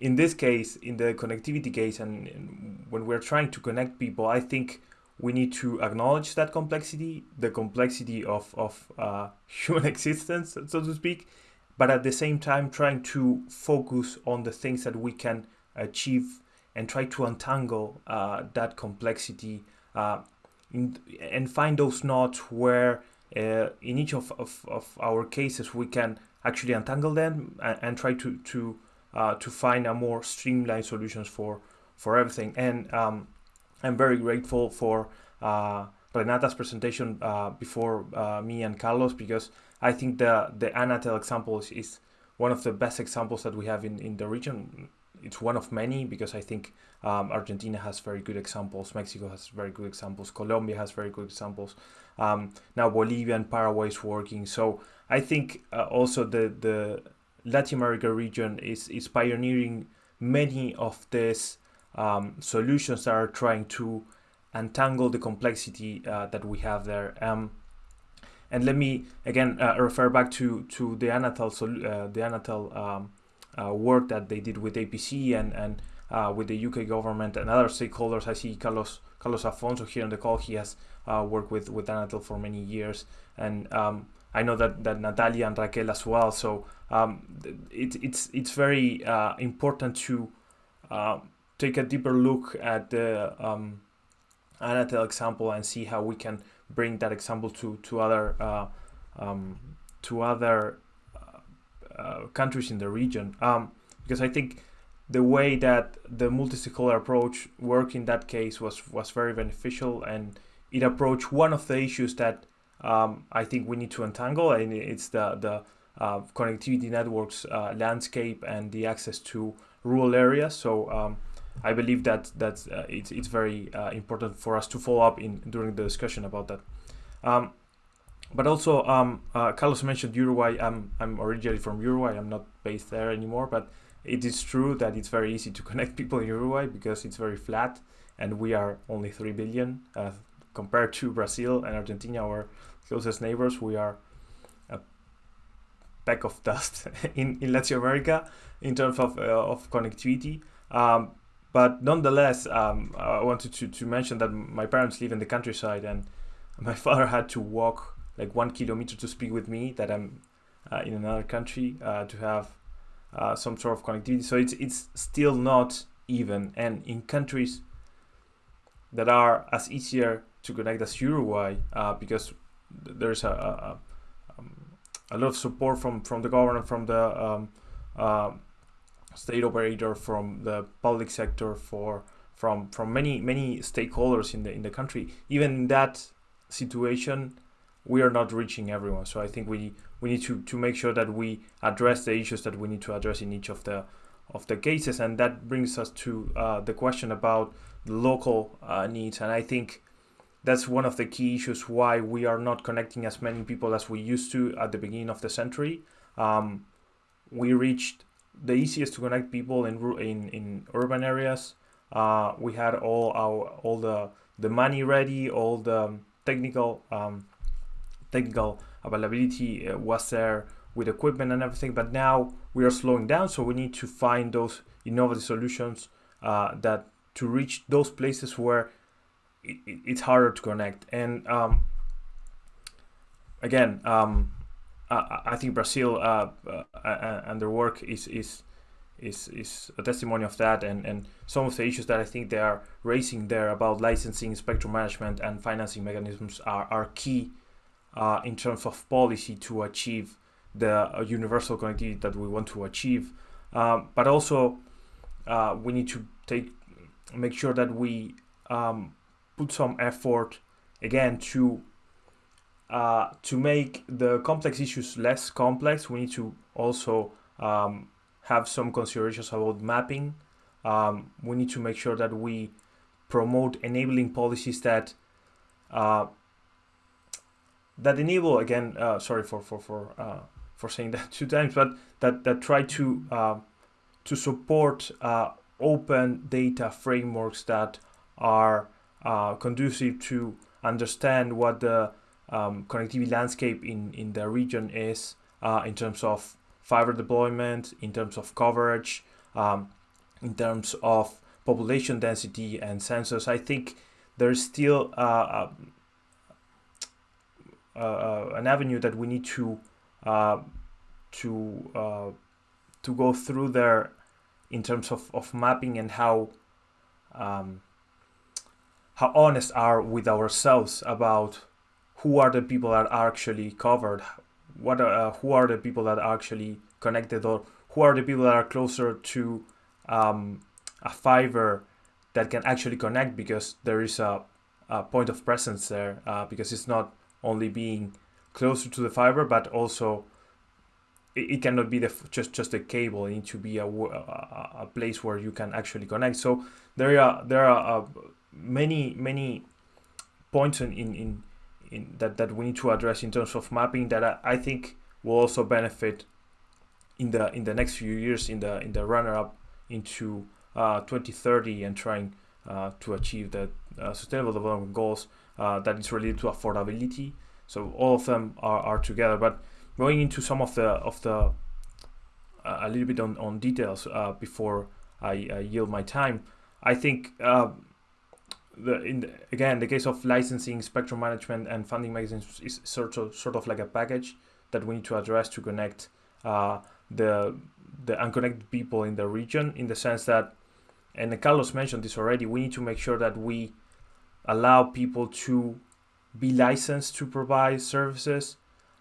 in this case, in the connectivity case, and, and when we're trying to connect people, I think we need to acknowledge that complexity, the complexity of of uh, (laughs) human existence, so to speak, but at the same time trying to focus on the things that we can achieve and try to untangle uh, that complexity uh, in, and find those knots where uh, in each of, of, of, our cases we can actually untangle them and, and try to to uh, to find a more streamlined solutions for for everything. And um, I'm very grateful for uh, Renata's presentation uh, before me and Carlos because I think the the Anatel example is, is one of the best examples that we have in, in the region it's one of many because I think um, Argentina has very good examples, Mexico has very good examples, Colombia has very good examples. Um, now Bolivia and Paraguay is working. So I think uh, also the the Latin America region is is pioneering many of these um, solutions that are trying to untangle the complexity uh, that we have there. Um, and let me again uh, refer back to to the Anatel uh, the Anatel um, uh, work that they did with APC and and uh, with the UK government and other stakeholders. I see Carlos Carlos Afonso here on the call. He has uh, worked with with Anatel for many years, and um, I know that that Natalia and Raquel as well. So um, it, it's it's very uh, important to uh, take a deeper look at the um, Anatel example and see how we can bring that example to to other um, to other uh, countries in the region. Um, because I think the way that the multi-stakeholder approach worked in that case was was very beneficial and it approached one of the issues that um, I think we need to untangle and it's the the uh, connectivity networks uh, landscape and the access to rural areas. So um, I believe that that uh, it's, it's very uh, important for us to follow up in during the discussion about that. Um, but also um, uh, Carlos mentioned Uruguay. I'm I'm originally from Uruguay. I'm not based there anymore, but it is true that it's very easy to (laughs) connect people in Uruguay because it's very flat, and we are only three billion uh, compared to Brazil and Argentina, our closest neighbors. We are a peck of dust (laughs) in in Latin America in terms of uh, of connectivity. Um, but nonetheless, um, I wanted to, to mention that my parents live in the countryside, and (laughs) my father had to walk like one kilometer to speak with me that I'm uh, in another country uh, to have uh, some sort of connectivity. So it's it's still not even. And in countries that are as easier to connect as Uruguay, uh, because there's a, a, um, a, lot of support from from the government, from the um, uh, state operator, from the public sector, for from from many many stakeholders in the in the country. Even in that situation, we are not reaching everyone. So I think we we need to to make sure that we address the issues that we need to address in each of the of the cases, and that brings us to uh, the question about the local uh, needs. And I think that's one of the key issues why we are not connecting as many people as we used to at the beginning of the century. Um, we reached the easiest to connect people in in, in urban areas. Uh, we had all our all the the money ready, all the technical um, technical availability uh, was there with equipment and everything but now we are slowing down so we need to find those innovative solutions uh, that to reach those places where it, it, it's harder to connect. And um, again um, I, I, think Brazil uh, uh and their work is is is is a testimony of that, and and some of the issues that I think they are raising there about licensing, spectrum management, and financing mechanisms are are key uh, in terms of policy to achieve the uh, universal connectivity that we want to achieve. Um, but also, uh, we need to take make sure that we um, put some effort again to uh, to make the complex issues less complex. We need to also um, have some considerations about mapping. Um, we need to make sure that we promote enabling policies that uh, that enable again. Uh, sorry for for for uh, for saying that (laughs) two times, but that that try to uh, to support uh, open data frameworks that are uh, conducive to understand what the um, connectivity landscape in in the region is uh, in terms of fiber deployment, in terms of coverage, um, in terms of population density and sensors. I think there's still uh, uh, an avenue that we need to uh, to uh, to go through there in terms of, of mapping and how um, how honest are with ourselves about who are the people that are actually covered what are, who are the people that are actually connected or who are the people that are closer to um, a fiber that can actually connect because there is a, a point of presence there uh, because it's not only being closer to the fiber but also it, cannot be the just just a cable. It needs to be a, a, place where you can actually connect. So there are there are uh, many many points in, in, in in that, that we need to address in terms of mapping that I, I think will also benefit in the in the next few years in the in the runner up into uh, 2030 and trying uh, to achieve the uh, sustainable development goals uh, that is related to affordability. So all of them are, are together. But going into some of the of the uh, a little bit on, on details uh, before I, yield my time, I think the in the, again the case of licensing, spectrum management, and funding mechanisms is sort of sort of like a package that we need to address to connect uh, the the unconnected people in the region. In the sense that, and Carlos mentioned this already, we need to make sure that we allow people to be licensed to provide services.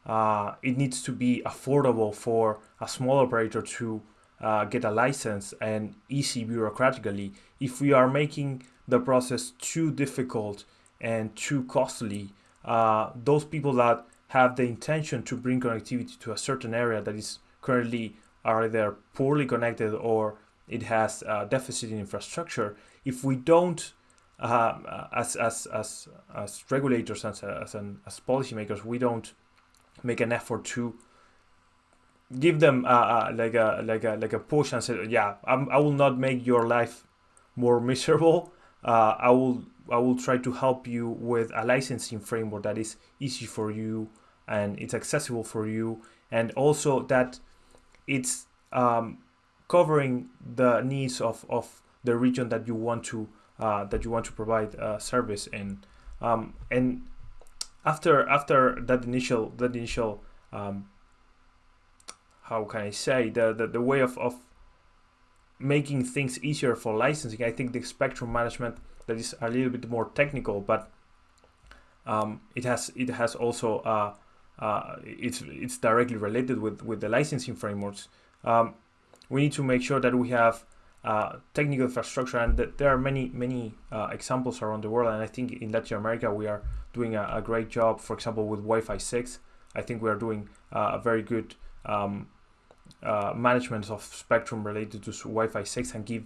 Uh, it needs to be affordable for a small operator to uh, get a license and easy bureaucratically. If we are making the process too difficult and too costly, uh, those people that have the intention to bring connectivity to a certain area that is currently either poorly connected or it has a deficit in infrastructure, if we don't, uh, as, as, as, as regulators, as, as, an, as policymakers, we don't make an effort to give them like a like a like a push and say, yeah, I'm, I will not make your life more miserable. Uh, I will I will try to help you with a licensing framework that is easy for you and it's accessible for you, and also that it's um, covering the needs of, of the region that you want to uh, that you want to provide a service in. Um, and after after that initial that initial um, how can I say the, the, the way of, of making things easier for licensing. I think the spectrum management that is a little bit more technical, but um, it has it has also uh, uh, it's it's directly related with with the licensing frameworks. Um, we need to make sure that we have uh, technical infrastructure, and there are many many uh, examples around the world. And I think in Latin America we are doing a, a great job. For example, with Wi-Fi six, I think we are doing uh, a very good um, uh, management of spectrum related to Wi-Fi 6 and give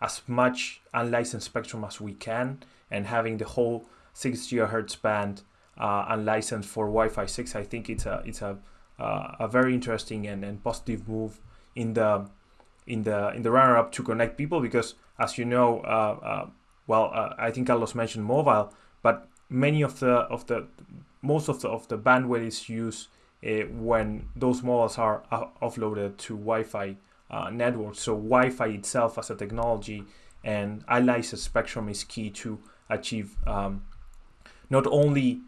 as much unlicensed spectrum as we can and having the whole 6 gigahertz band uh, unlicensed for Wi-Fi 6 I think it's a it's a a very interesting and, and positive move in the in the in the runner up to connect people because as you know uh, uh well uh, I think Carlos mentioned mobile but many of the of the most of the of the bandwidth is used uh, when those models are offloaded to Wi-Fi networks. So Wi-Fi itself as a technology and unlicensed spectrum is key to achieve um, not only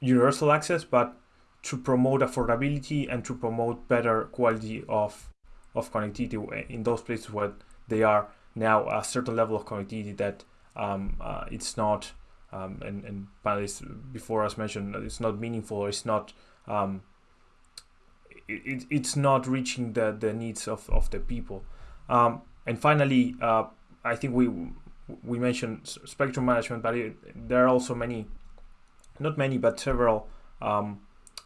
universal access, but to promote affordability and to promote better quality of of connectivity in those places where they are now a certain level of connectivity that um, uh, it's not um, and, and panelists before us mentioned it's not meaningful it's not um, it, it, it's not reaching the, the needs of, of the people. Um, and finally uh, I think we we mentioned spectrum management but it, there are also many not many but several um,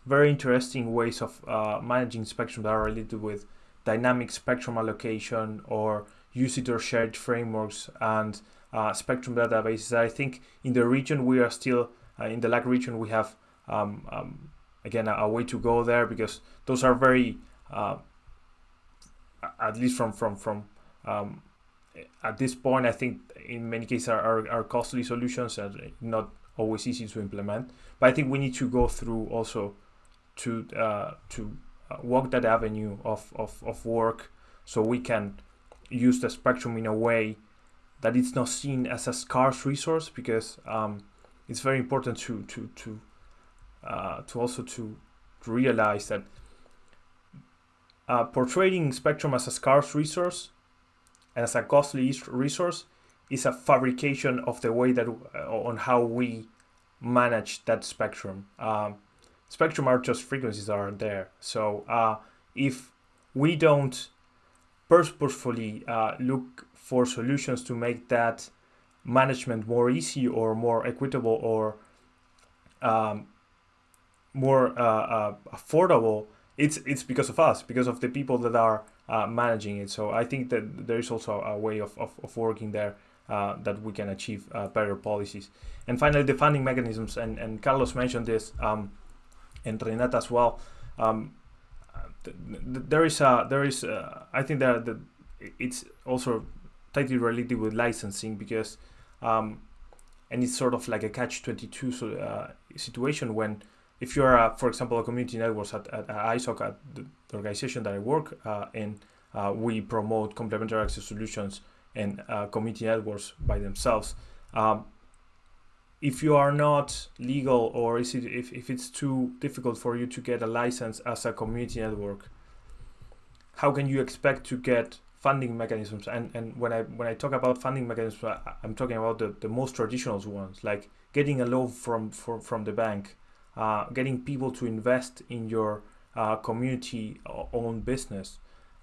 very interesting ways of uh, managing spectrum that are related with dynamic spectrum allocation or usage or shared frameworks and uh, spectrum databases. I think in the region we are still uh, in the LAC region we have um, um, again a, a way to go there because those are very uh, at least from from from um, at this point I think in many cases are, are, are costly solutions and not always easy to implement. But I think we need to go through also to uh, to walk that avenue of, of, of work so we can use the spectrum in a way that it's not seen as a scarce resource because um, it's very important to to to uh, to also to, to realize that uh, portraying spectrum as a scarce resource and as a costly resource is a fabrication of the way that uh, on how we manage that spectrum. Um, spectrum are just frequencies that are there. So uh, if we don't purposefully uh, look for solutions to make that management more easy or more equitable or um, more uh, uh, affordable, it's it's because of us, because of the people that are uh, managing it. So I think that there is also a way of, of, of working there uh, that we can achieve uh, better policies. And finally, the funding mechanisms, and, and Carlos mentioned this, um, and Renata as well. Um, th- th- there is a there is uh, I think that the, it's also tightly related with licensing because um, and it's sort of like a catch 22 so, uh, situation when if you're a, for example a community networks at, at, at ISOC at the, the organization that I work uh, in uh, we promote complementary access solutions and uh, community networks by themselves um, if you are not legal or is it if, if it's too difficult for you to get a license as a community network how can you expect to get funding mechanisms? And and when i when i talk about funding mechanisms I, i'm talking about the, the most traditional ones like getting a loan from from, from the bank uh, getting people to invest in your uh, community owned business.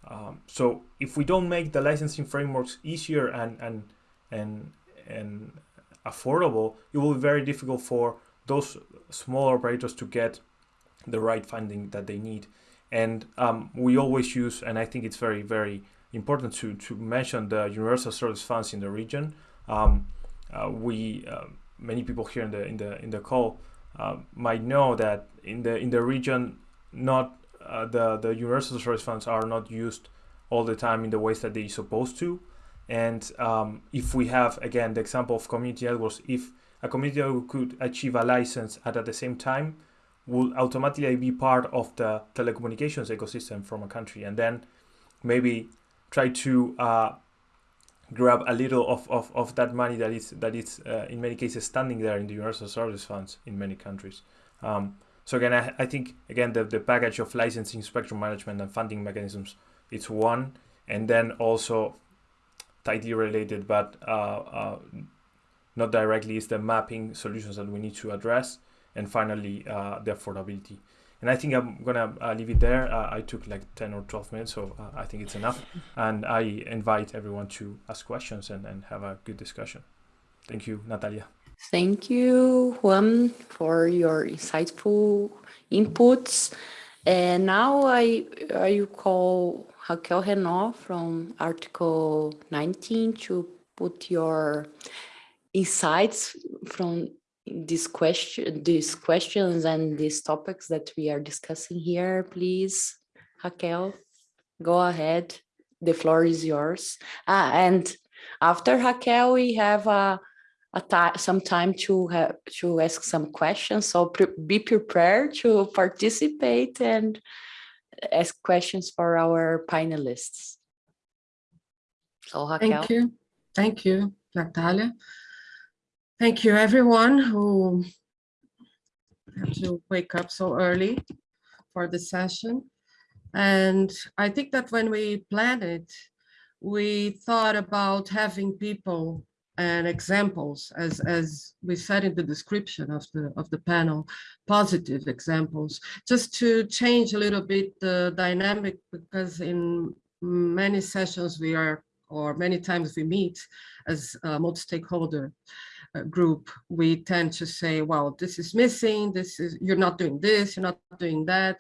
Um, so if we don't make the licensing frameworks easier and and and and affordable, it will be very difficult for those small operators to get the right funding that they need. And um, we always use, and I think it's very, very important to, to mention the universal service funds in the region. Um, uh, we uh, many people here in the in the in the call uh, might know that in the in the region, not uh, the the universal service funds are not used all the time in the ways that they're supposed to. And um, if we have, again, the example of community networks, if a community network could achieve a license at, at the same time, will automatically be part of the telecommunications ecosystem from a country. And then maybe try to uh, grab a little of, of, of that money that is, that is uh, in many cases standing there in the universal service funds in many countries. Um, so again, I, I think, again, the, the package of licensing, spectrum management, and funding mechanisms, it's one. And then also tightly related, but uh, uh, not directly, is the mapping solutions that we need to address, and finally uh, the affordability. And I think I'm gonna uh, leave it there. Uh, I took like 10 or 12 minutes, so uh, I think it's enough. And I invite everyone to ask questions and, and have a good discussion. Thank you, Natalia. Thank you, Juan, for your insightful inputs. And now I, I call Raquel Renno from Article 19 to put your insights from these question, these questions and these topics that we are discussing here, please. Raquel, go ahead. The floor is yours. Ah, and after Raquel, we have a, ti- some time to have to ask some questions. So pre- be prepared to participate and ask questions for our panelists. So Raquel. Thank you. Thank you, Natalia. Thank you, everyone who had to wake up so early for the session. And I think that when we planned it, we thought about having people and examples, as, as we said in the description of the, of the panel, positive examples, just to change a little bit the dynamic, because in many sessions we are, or many times we meet as a multi-stakeholder uh, group, we tend to say, well, this is missing, this is, you're not doing this, you're not doing that.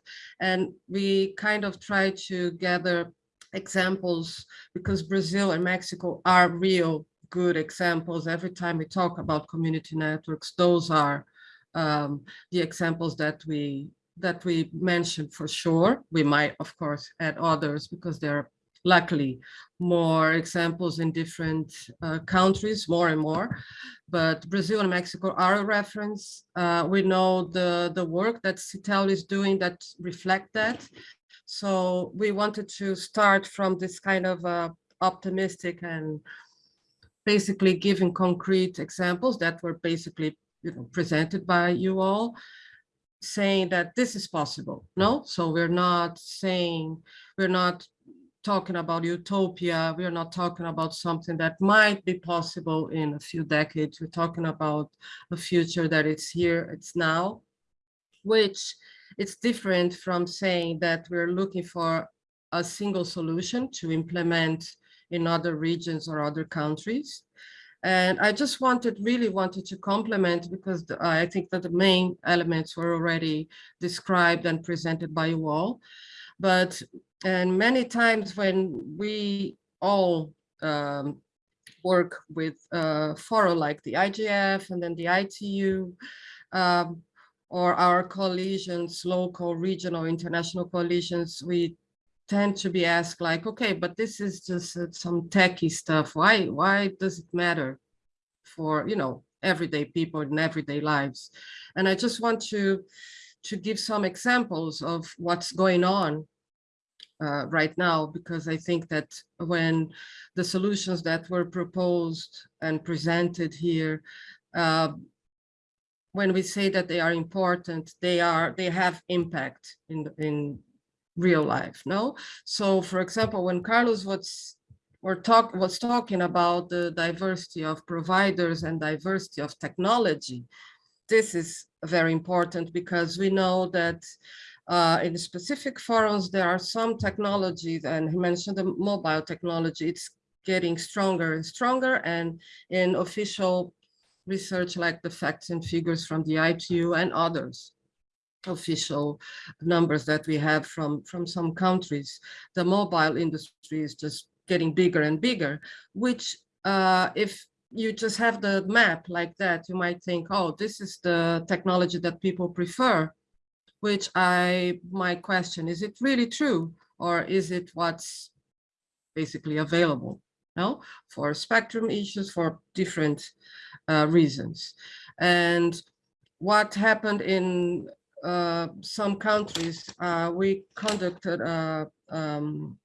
And we kind of try to gather examples because Brazil and Mexico are real good examples. Every time we talk about community networks, those are um, the examples that we that we mentioned for sure. We might, of course, add others because there are luckily more examples in different uh, countries, more and more. But Brazil and Mexico are a reference. Uh, we know the, the work that CITEL is doing that reflect that. So we wanted to start from this kind of uh, optimistic and basically giving concrete examples that were basically you know, presented by you all, saying that this is possible. No, so we're not saying, we're not talking about utopia. We're not talking about something that might be possible in a few decades. We're talking about a future that is here, it's now, which it's different from saying that we're looking for a single solution to implement in other regions or other countries. And I just wanted, really wanted to complement because I think that the main elements were already described and presented by you all. But, and many times when we all um, work with uh, fora like the IGF and then the ITU, um, or our coalitions, local, regional, international coalitions, we tend to be asked like, okay, but this is just uh, some techie stuff. Why, why does it matter for, you know, everyday people in everyday lives? And I just want to, to give some examples of what's going on uh, right now, because I think that when the solutions that were proposed and presented here, uh, when we say that they are important, they are they have impact in in real life, no? So for example, when Carlos was or talk was talking about the diversity of providers and diversity of technology, this is very important because we know that uh, in specific forums, there are some technologies, and he mentioned the mobile technology, it's getting stronger and stronger, and in official research like the facts and figures from the ITU and others, official numbers that we have from, from some countries, the mobile industry is just getting bigger and bigger, which uh, if you just have the map like that, you might think, oh, this is the technology that people prefer, which I might question, is it really true? Or is it what's basically available? No, for spectrum issues, for different uh, reasons. And what happened in uh, some countries, uh, we conducted uh, um,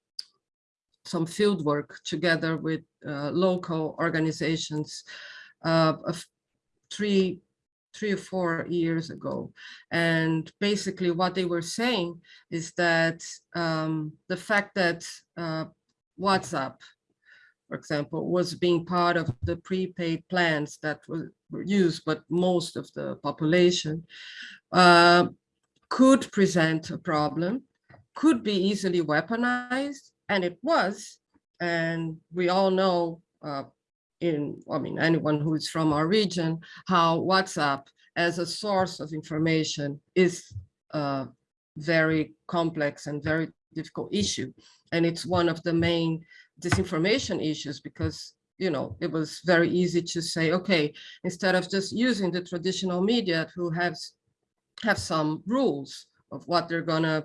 some field work together with uh, local organizations of three, three or four years ago. And basically what they were saying is that um, the fact that uh, WhatsApp, for example, was being part of the prepaid plans that were used, but most of the population uh, could present a problem, could be easily weaponized, and it was. And we all know uh, in, I mean, anyone who is from our region, how WhatsApp as a source of information is a very complex and very difficult issue. And it's one of the main disinformation issues because you know, it was very easy to say, okay, instead of just using the traditional media who has have some rules of what they're gonna,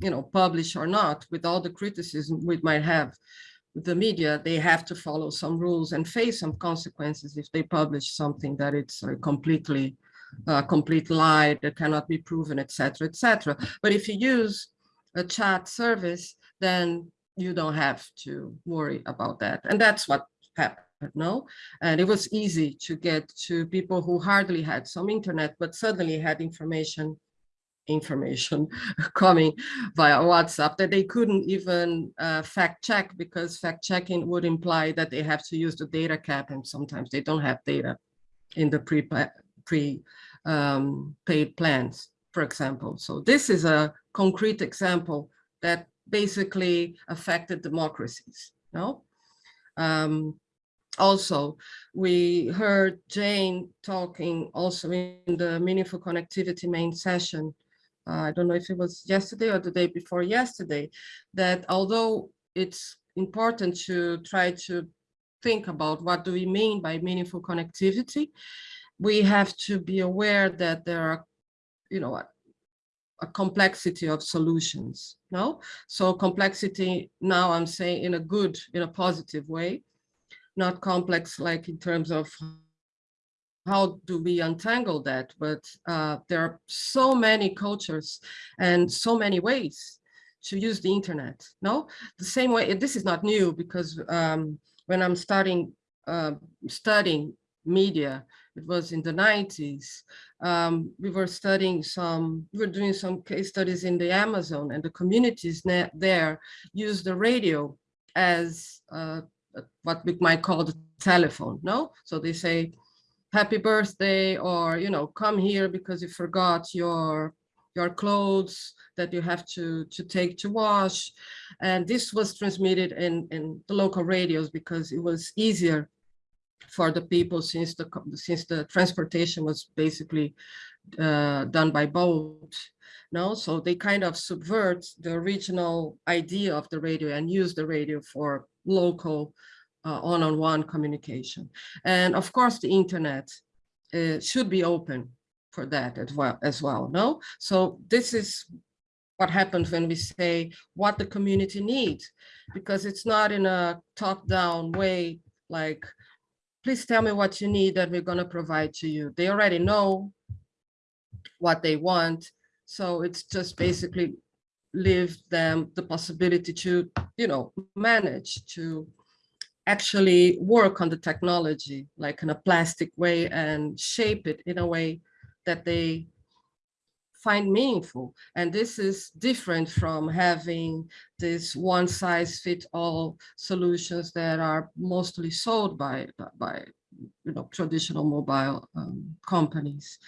you know, publish or not, with all the criticism we might have the media, they have to follow some rules and face some consequences if they publish something that it's a completely uh, complete lie that cannot be proven, etc., etc. But if you use a chat service, then you don't have to worry about that. And that's what happened no and it was easy to get to people who hardly had some internet but suddenly had information information (laughs) coming via WhatsApp that they couldn't even uh, fact check because fact checking would imply that they have to use the data cap and sometimes they don't have data in the pre, pre um, paid plans, for example. So this is a concrete example that basically affected democracies. No. Um, also, we heard Jane talking also in the meaningful connectivity main session. Uh, I don't know if it was yesterday or the day before yesterday, that although it's important to try to think about what do we mean by meaningful connectivity, we have to be aware that there are, you know, a, complexity of solutions, no? So complexity now I'm saying in a good, in a positive way, not complex like in terms of how do we untangle that, but uh, there are so many cultures and so many ways to use the internet, no? The same way, this is not new because um, when I'm starting uh, studying media, it was in the 90s, um, we were studying some, we were doing some case studies in the Amazon and the communities there use the radio as uh, what we might call the telephone, no? So they say, happy birthday, or, you know, come here because you forgot your your clothes that you have to to take to wash and this was transmitted in in the local radios because it was easier for the people since the since the transportation was basically uh, done by boat no? So they kind of subvert the original idea of the radio and use the radio for local uh, one-on-one -on -one communication. And of course the internet uh, should be open for that as well as well no? So this is what happens when we say what the community needs because it's not in a top-down way like please tell me what you need that we're going to provide to you. They already know what they want. So it's just basically leave them the possibility to, you know, manage to actually work on the technology, like in a plastic way and shape it in a way that they find meaningful. And this is different from having this one size fit all solutions that are mostly sold by, by you know, traditional mobile um, companies.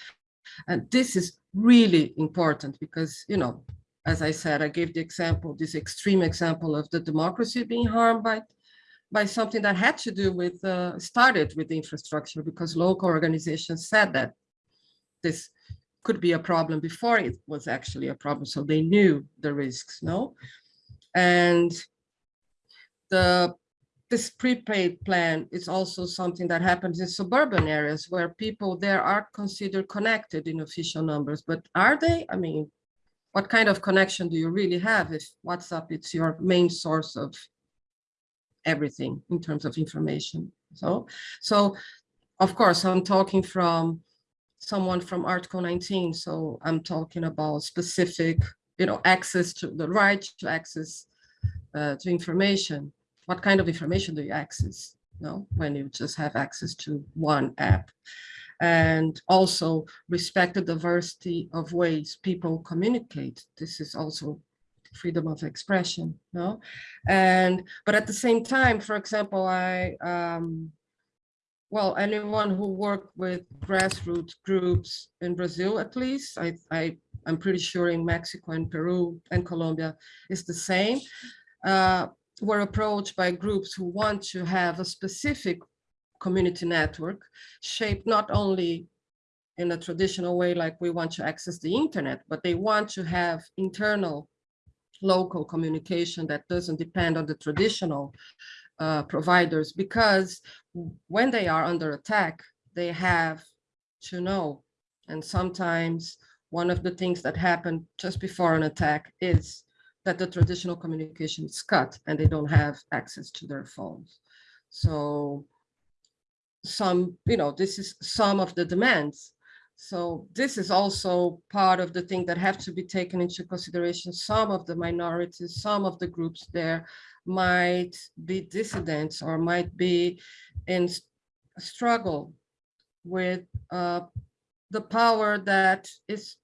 And this is really important because, you know, as I said, I gave the example, this extreme example of the democracy being harmed by by something that had to do with, uh, started with the infrastructure because local organizations said that this could be a problem before it was actually a problem. So they knew the risks, no? And the this prepaid plan is also something that happens in suburban areas where people there are considered connected in official numbers, but are they? I mean, what kind of connection do you really have if WhatsApp it's your main source of everything in terms of information? So, so of course, I'm talking from someone from Article 19. So I'm talking about specific, you know, access to the right to access uh, to information. What kind of information do you access? You know, when you just have access to one app and also respect the diversity of ways people communicate. This is also freedom of expression, no? And, but at the same time, for example, I, um, well, anyone who worked with grassroots groups in Brazil, at least, I, I, I'm pretty sure in Mexico and Peru and Colombia is the same, uh, were approached by groups who want to have a specific community network shaped not only in a traditional way, like we want to access the internet, but they want to have internal local communication that doesn't depend on the traditional uh, providers because when they are under attack, they have to know. And sometimes one of the things that happen just before an attack is that the traditional communication is cut and they don't have access to their phones. So some, you know, this is some of the demands. So this is also part of the thing that have to be taken into consideration. Some of the minorities, some of the groups there might be dissidents or might be in struggle with uh, the power that is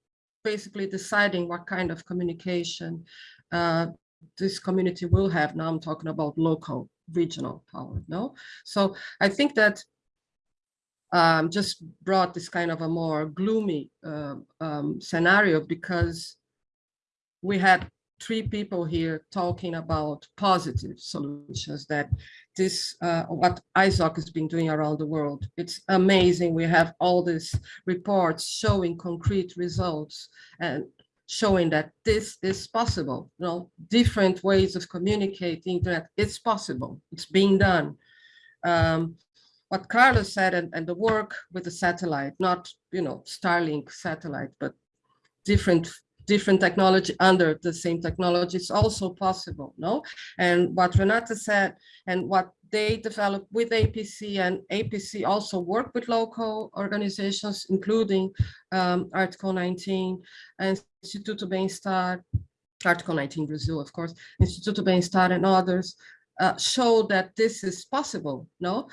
basically deciding what kind of communication uh, this community will have. Now I'm talking about local, regional power, no? So I think that um, just brought this kind of a more gloomy uh, um, scenario because we had three people here talking about positive solutions that this, uh, what ISOC has been doing around the world. It's amazing. We have all these reports showing concrete results and showing that this is possible. You know, different ways of communicating that it's possible. It's being done. Um, what Carlos said and, and the work with the satellite, not, you know, Starlink satellite, but different different technology under the same technology is also possible, no? And what Renata said and what they developed with APC and APC also work with local organizations, including um, Article 19, and Instituto Bem-Estar, Article 19 Brazil, of course, Instituto Bem-Estar and others, uh, show that this is possible, no?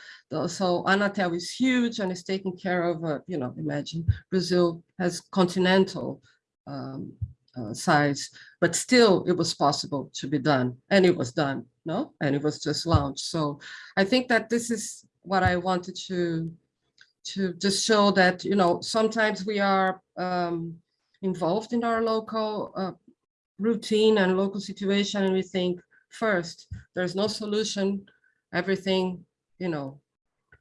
So Anatel is huge and is taking care of, uh, you know, imagine Brazil has continental um, uh, size, but still it was possible to be done and it was done, no? And it was just launched. So I think that this is what I wanted to, to just show that, you know, sometimes we are um, involved in our local uh, routine and local situation and we think first, there's no solution, everything, you know,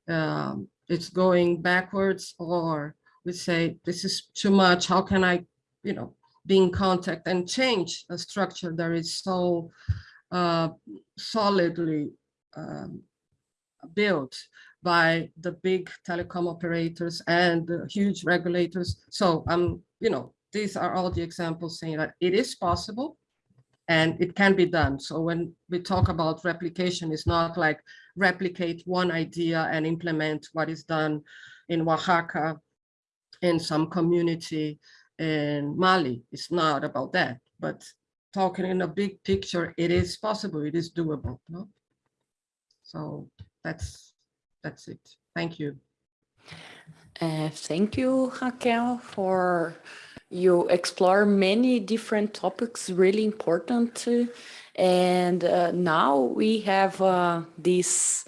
um, it's going backwards or we say, this is too much, how can I you know, be in contact and change a structure that is so uh, solidly um, built by the big telecom operators and the huge regulators. So, I'm, um, you know, these are all the examples saying that it is possible and it can be done. So when we talk about replication, it's not like replicate one idea and implement what is done in Oaxaca in some community in Mali. It's not about that, but talking in a big picture, it is possible, it is doable. No? So that's that's it. Thank you. Uh, thank you, Raquel, for you explore many different topics, really important. And uh, now we have uh, this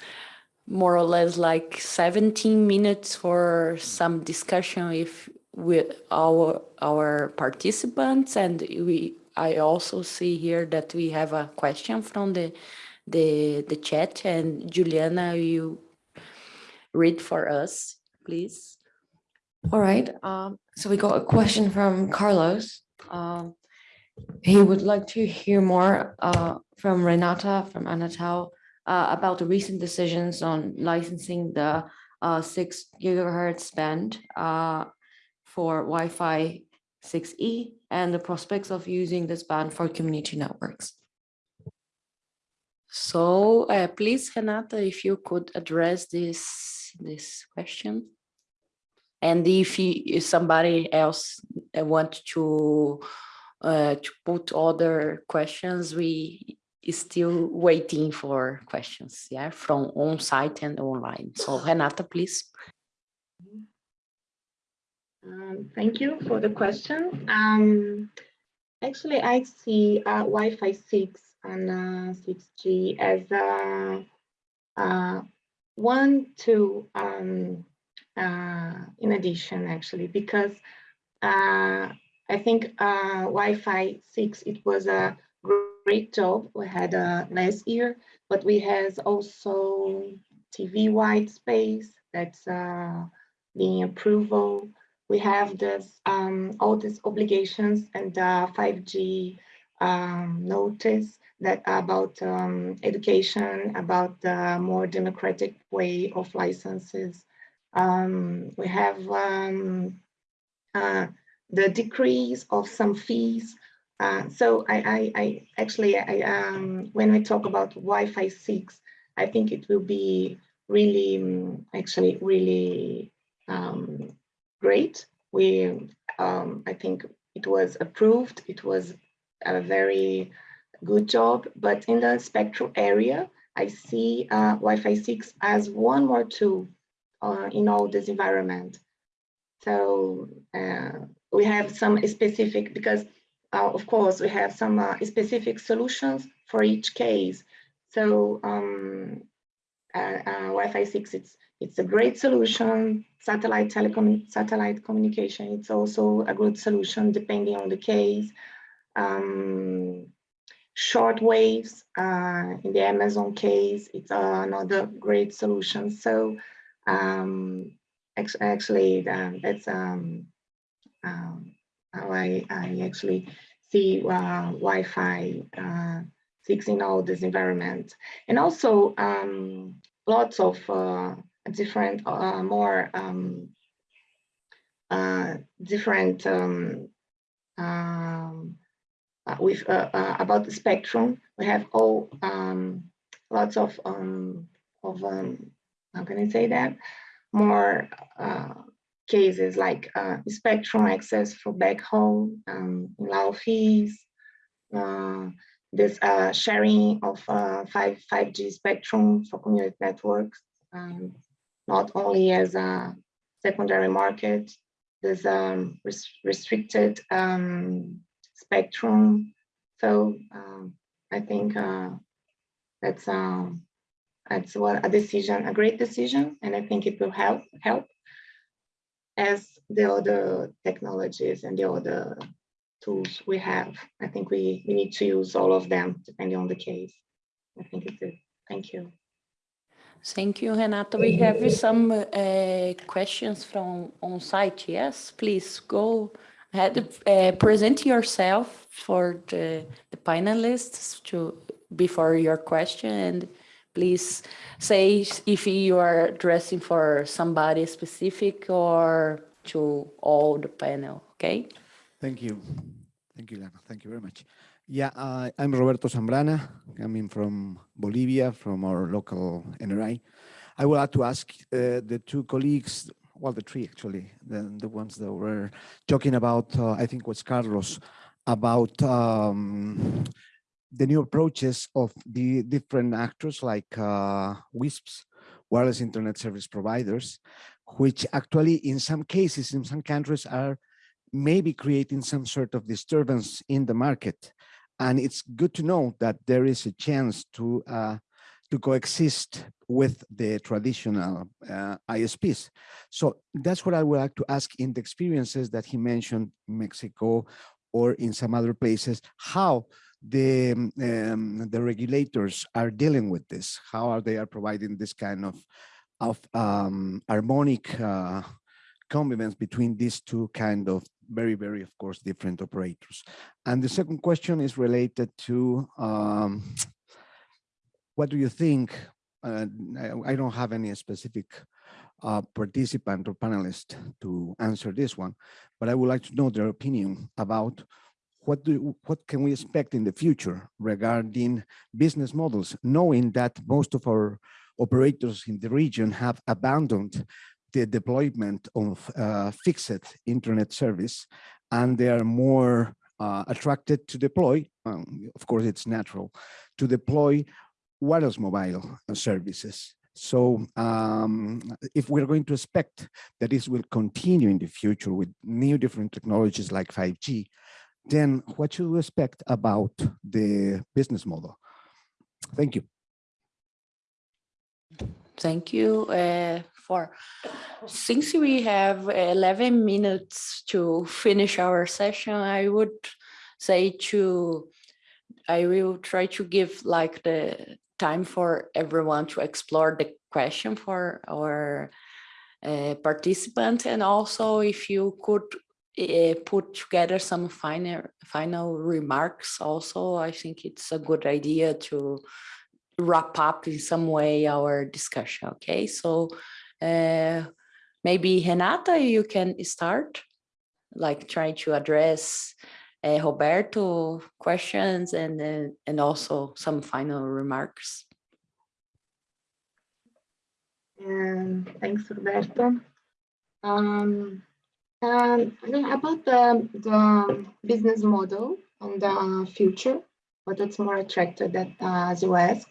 more or less like 17 minutes for some discussion if with our our participants and we I also see here that we have a question from the the the chat and Juliana you read for us please. All right um, so we got a question from Carlos. Um, he would like to hear more uh, from Renata from Anatel uh, about the recent decisions on licensing the uh, six gigahertz band. Uh, for Wi-Fi 6E and the prospects of using this band for community networks. So uh, please, Renata, if you could address this, this question. And if, if somebody else uh, want to, uh, to put other questions, we still waiting for questions, yeah, from on-site and online. So Renata, please. Um, thank you for the question. Um, actually, I see uh, Wi-Fi 6 and uh, 6G as uh, uh, one, two, um, uh, in addition, actually, because uh, I think uh, Wi-Fi 6, it was a great job we had last year, but we has also TV white space that's being approval we have this um, all these obligations and uh, 5G um, notice that about um, education, about the more democratic way of licenses. Um, we have um, uh, the decrease of some fees. Uh, so I, I, I actually, I, um, when we talk about Wi-Fi 6, I think it will be really, actually really um, great. We, um, I think it was approved. It was a very good job, but in the spectral area, I see uh, Wi-Fi 6 as one more tool uh, in all this environment. So uh, we have some specific, because uh, of course we have some uh, specific solutions for each case. So um, uh, Wi-Fi 6, it's, it's a great solution. Satellite telecom, satellite communication, it's also a good solution depending on the case. Um, short waves uh, in the Amazon case, it's another great solution. So um, actually, um, that's um, um, how I, I actually see uh, Wi-Fi uh, 6 in all this environment. And also um, lots of uh, different, uh, more um, uh, different um, um, uh, with uh, uh, about the spectrum. We have all um, lots of um, of um, how can I say that more uh, cases like spectrum access for backhaul, um, fees, this sharing of uh, 5, 5G spectrum for community networks, um, not only as a secondary market, there's a res restricted um, spectrum. So um, I think uh, that's um, that's what a decision, a great decision, and I think it will help help as the other technologies and the other tools we have. I think we, we need to use all of them depending on the case. I think it's it. Thank you. Thank you, Renata. We have some uh, questions from on site. Yes, please go ahead. Uh, present yourself for the, the panelists to before your question and please say if you are addressing for somebody specific or to all the panel, okay? Thank you. Thank you, Lana. Thank you very much. Yeah, uh, I'm Roberto Zambrana, coming from Bolivia, from our local NRI. I would like to ask uh, the two colleagues, well, the three actually, the, the ones that were talking about, uh, I think was Carlos, about um, the new approaches of the different actors like uh, WISPs, wireless internet service providers, which actually in some cases, in some countries are maybe creating some sort of disturbance in the market. And it's good to know that there is a chance to uh, to coexist with the traditional uh, ISPs. So that's what I would like to ask in the experiences that he mentioned Mexico or in some other places, how the um, the regulators are dealing with this, how are they are providing this kind of of um, harmonic uh, convivence between these two kind of very, very, of course, different operators. And the second question is related to um, what do you think? Uh, I, don't have any specific uh, participant or panelist to answer this one, but I would like to know their opinion about what do what can we expect in the future regarding business models, knowing that most of our operators in the region have abandoned the deployment of uh, fixed internet service and they are more uh, attracted to deploy, um, of course it's natural, to deploy wireless mobile services. So um, if we're going to expect that this will continue in the future with new different technologies like 5G, then what should we expect about the business model? Thank you. Thank you uh, for, since we have 11 minutes to finish our session, I would say to, I will try to give like the time for everyone to explore the question for our uh, participant and also if you could uh, put together some final final remarks also i think it's a good idea to wrap up in some way our discussion okay? So uh, maybe renata you can start like trying to address uh, roberto questions and uh, and also some final remarks. And thanks roberto. Um, um, about the, the business model and the future, but it's more attractive that uh, as you ask.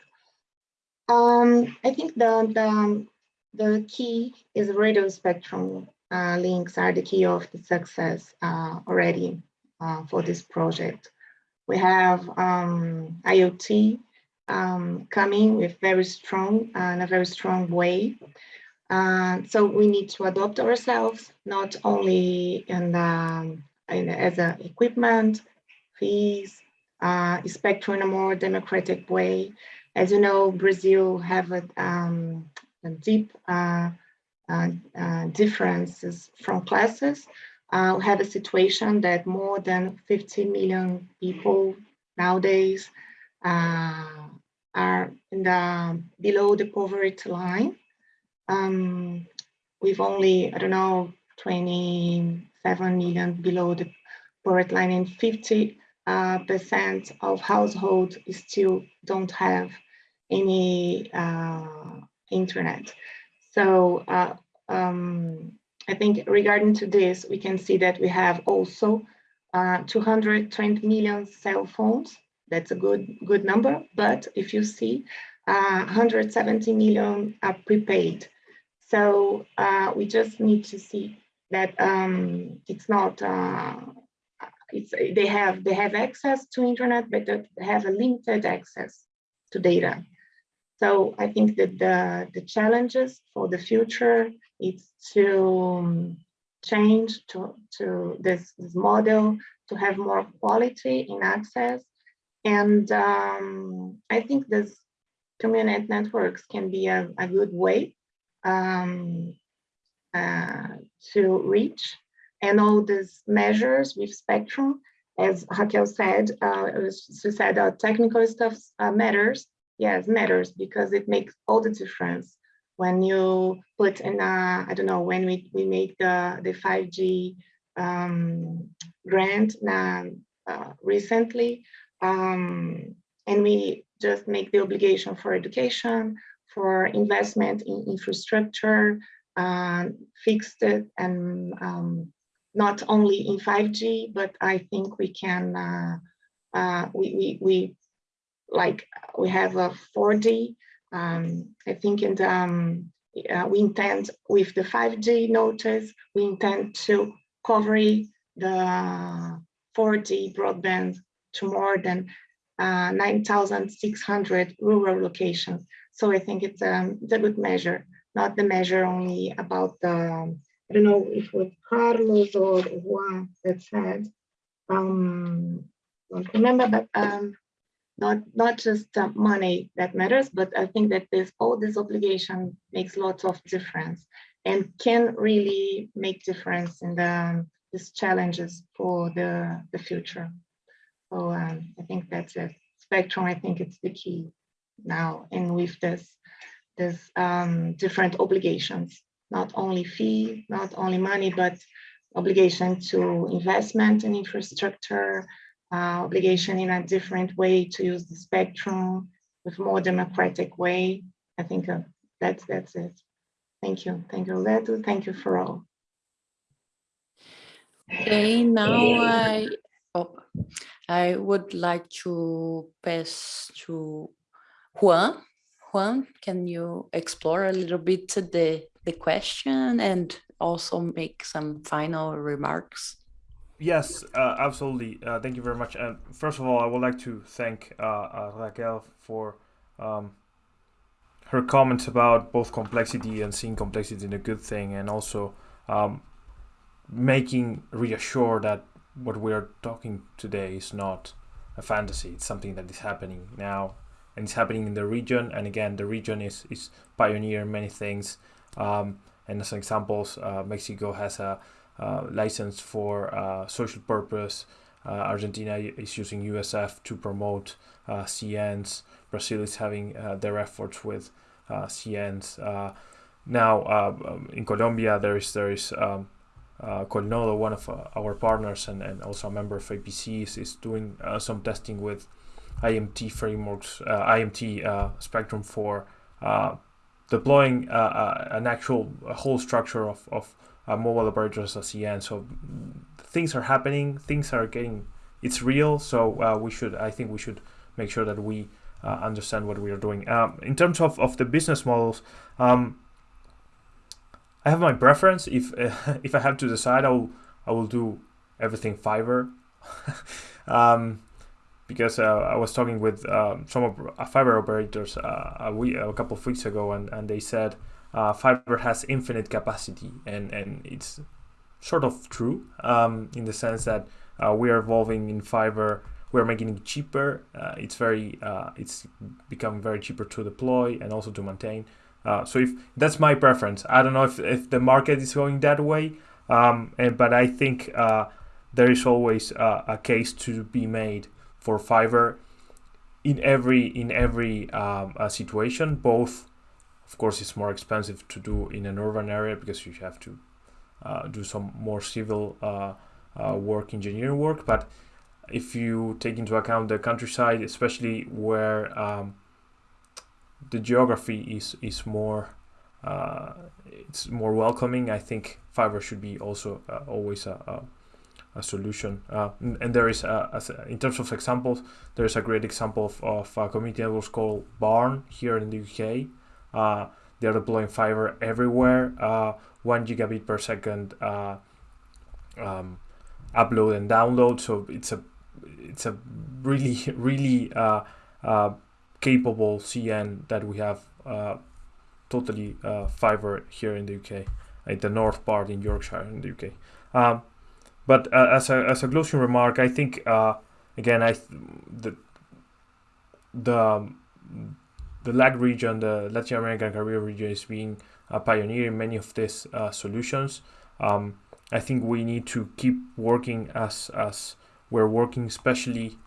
Um, I think the, the, the key is radio spectrum. Uh, uh, links are the key of the success uh, already uh, for this project. We have um, IoT um, coming with very strong in a very strong way. Uh, so we need to adopt ourselves, not only in, the, in as a equipment, fees, uh, spectrum in a more democratic way. As you know, Brazil have a, um, a deep uh, uh, uh differences from classes. Uh, we have a situation that more than 50 million people nowadays are in the below the poverty line. Um, we've only, I don't know, 27 million below the poverty line and 50 uh, percent of households still don't have any uh, internet. So uh, um, I think regarding to this, we can see that we have also uh, 220 million cell phones that's a good, good number. But if you see, uh, 170 million are prepaid. So uh, we just need to see that um, it's not, uh, it's, they have they have access to internet, but they have a limited access to data. So I think that the, the challenges for the future is to um, change to, to this, this model to have more quality in access and um, I think this community networks can be a, a good way um, uh, to reach and all these measures with spectrum as Raquel said, uh, she said uh, technical stuff uh, matters. Yes, matters because it makes all the difference. When you put in, a, I don't know, when we, we make the, the 5G um, grant uh, recently, um, and we just make the obligation for education, for investment in infrastructure, uh, fixed it, and um, not only in 5G, but I think we can, uh, uh, we, we, we, like, we have a 4D, um, I think in the, um, uh, we intend with the 5G notice, we intend to cover the 4G broadband to more than uh, 9,600 rural locations. So I think it's, um, it's a good measure, not the measure only about the, I don't know if it was Carlos or Juan that said, um, don't remember, but um, not not just uh, money that matters, but I think that this all this obligation makes lots of difference and can really make difference in the these challenges for the the future. So um, I think that's it. Spectrum, I think it's the key now. And with this, this um, different obligations, not only fee, not only money, but obligation to investment in infrastructure, uh, obligation in a different way to use the spectrum with more democratic way. I think uh, that's that's it. Thank you. Thank you, Leto. Thank you for all. Okay, now I oh, I would like to pass to Juan. Juan, can you explore a little bit the, the question and also make some final remarks? Yes, uh, absolutely. Uh, thank you very much. And first of all, I would like to thank uh, uh Raquel for um, her comments about both complexity and seeing complexity in a good thing, and also um, making reassure that what we are talking today is not a fantasy. It's something that is happening now, and it's happening in the region. And again, the region is is pioneer many things. Um, and as examples, uh, Mexico has a license for uh, social purpose. Uh, Argentina is using USF to promote uh, CNs. Brazil is having uh, their efforts with CNs. now um, in Colombia, there is there is um, uh, Colnodo, one of uh, our partners and, and also a member of APC, is, is doing uh, some testing with IMT frameworks, uh, IMT uh, spectrum for uh, deploying an actual whole structure of, of mobile operators as CN. So things are happening, things are getting, it's real. So we should, I think we should make sure that we understand what we are doing. Um, in terms of, of the business models, um, I have my preference. If uh, (laughs) if I have to decide, I will I will do everything fiber. (laughs) um, because uh, I was talking with um, some of, uh, fiber operators uh, a, week, a couple of weeks ago, and, and they said uh, fiber has infinite capacity, and, and it's sort of true um, in the sense that uh, we are evolving in fiber. We're making it cheaper. Uh, it's very it's become very cheaper to deploy and also to maintain. so if that's my preference, I don't know if, if the market is going that way, um, and but I think there is always a case to be made for fiber in every in every um, uh, situation. Both, of course, it's more expensive to do in an urban area because you have to uh, do some more civil uh, uh work, engineering work. But if you take into account the countryside, especially where um, the geography is is more uh, it's more welcoming, I think fiber should be also uh, always a, a a solution. Uh, and there is, a, a, in terms of examples, there is a great example of, of a community network called B4RN here in the UK. Uh, they're deploying fiber everywhere, uh, one gigabit per second uh, um, upload and download. So it's a it's a really (laughs) really uh, uh, capable CN that we have totally fiber here in the UK, at the north part in Yorkshire in the UK. Um, but uh, as a as a closing remark, I think uh, again, I the the the region, the Latin American Caribbean region, is being a pioneer in many of these uh, solutions. Um, I think we need to keep working as as we're working, especially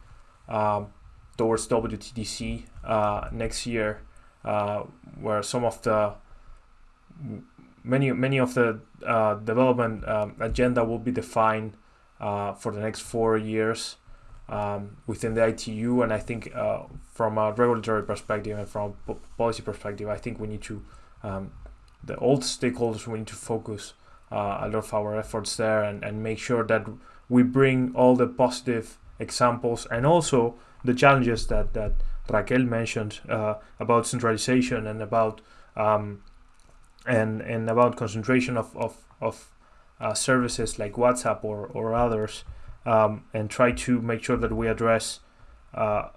um, towards WTDC uh, next year, uh, where some of the many many of the uh, development um, agenda will be defined uh, for the next four years um, within the ITU. And I think from a regulatory perspective and from a policy perspective, I think we need to um, the old stakeholders we need to focus uh, a lot of our efforts there and, and make sure that we bring all the positive examples and also the challenges that that Raquel mentioned uh, about centralization and about um, and and about concentration of of, of uh, services like WhatsApp or or others, um, and try to make sure that we address uh,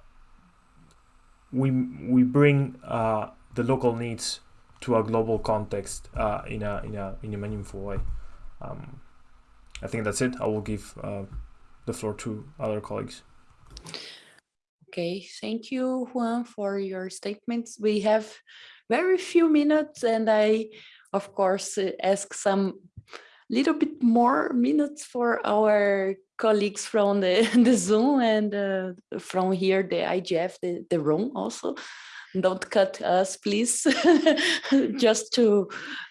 we we bring uh, the local needs to a global context uh, in a in a in a meaningful way. Um, I think that's it. I will give uh, the floor to other colleagues. Okay, thank you, Juan, for your statements. We have very few minutes and I, of course, ask some little bit more minutes for our colleagues from the, (laughs) the Zoom and uh, from here, the IGF, the, the room also. Don't cut us, please, (laughs) just to,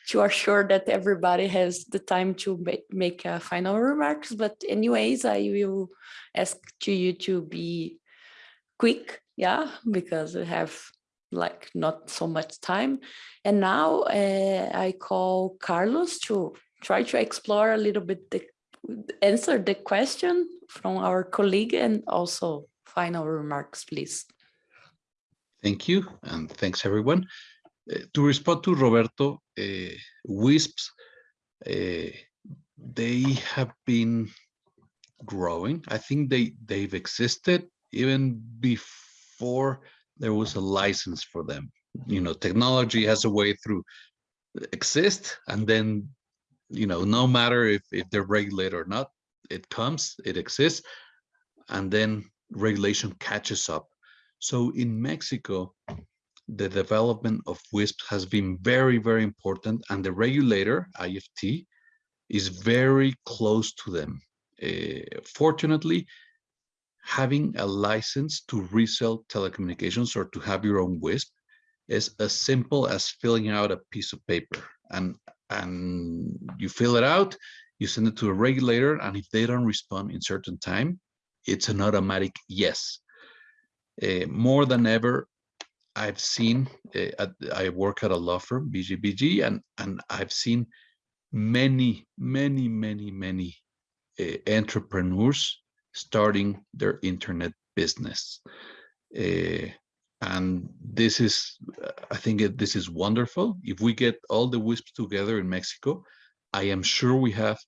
to assure that everybody has the time to make, make uh, final remarks. But anyways, I will ask to you to be quick, yeah, because we have like not so much time. And now uh, I call Carlos to try to explore a little bit the answer the question from our colleague and also final remarks, please. Thank you, and thanks everyone. Uh, to respond to Roberto, uh, WISPs, uh, they have been growing. I think they, they've existed even before there was a license for them. You know, technology has a way through exist and then, you know, no matter if, if they're regulated or not, it comes, it exists, and then regulation catches up. So in Mexico, the development of WISP has been very, very important, and the regulator, IFT, is very close to them. Uh, fortunately, having a license to resell telecommunications or to have your own WISP is as simple as filling out a piece of paper and and you fill it out you send it to a regulator and if they don't respond in certain time it's an automatic yes uh, more than ever i've seen uh, at, i work at a law firm bgbg and and i've seen many many many many uh, entrepreneurs starting their internet business. And this is, I think it, this is wonderful. If we get all the WISPs together in Mexico, I am sure we have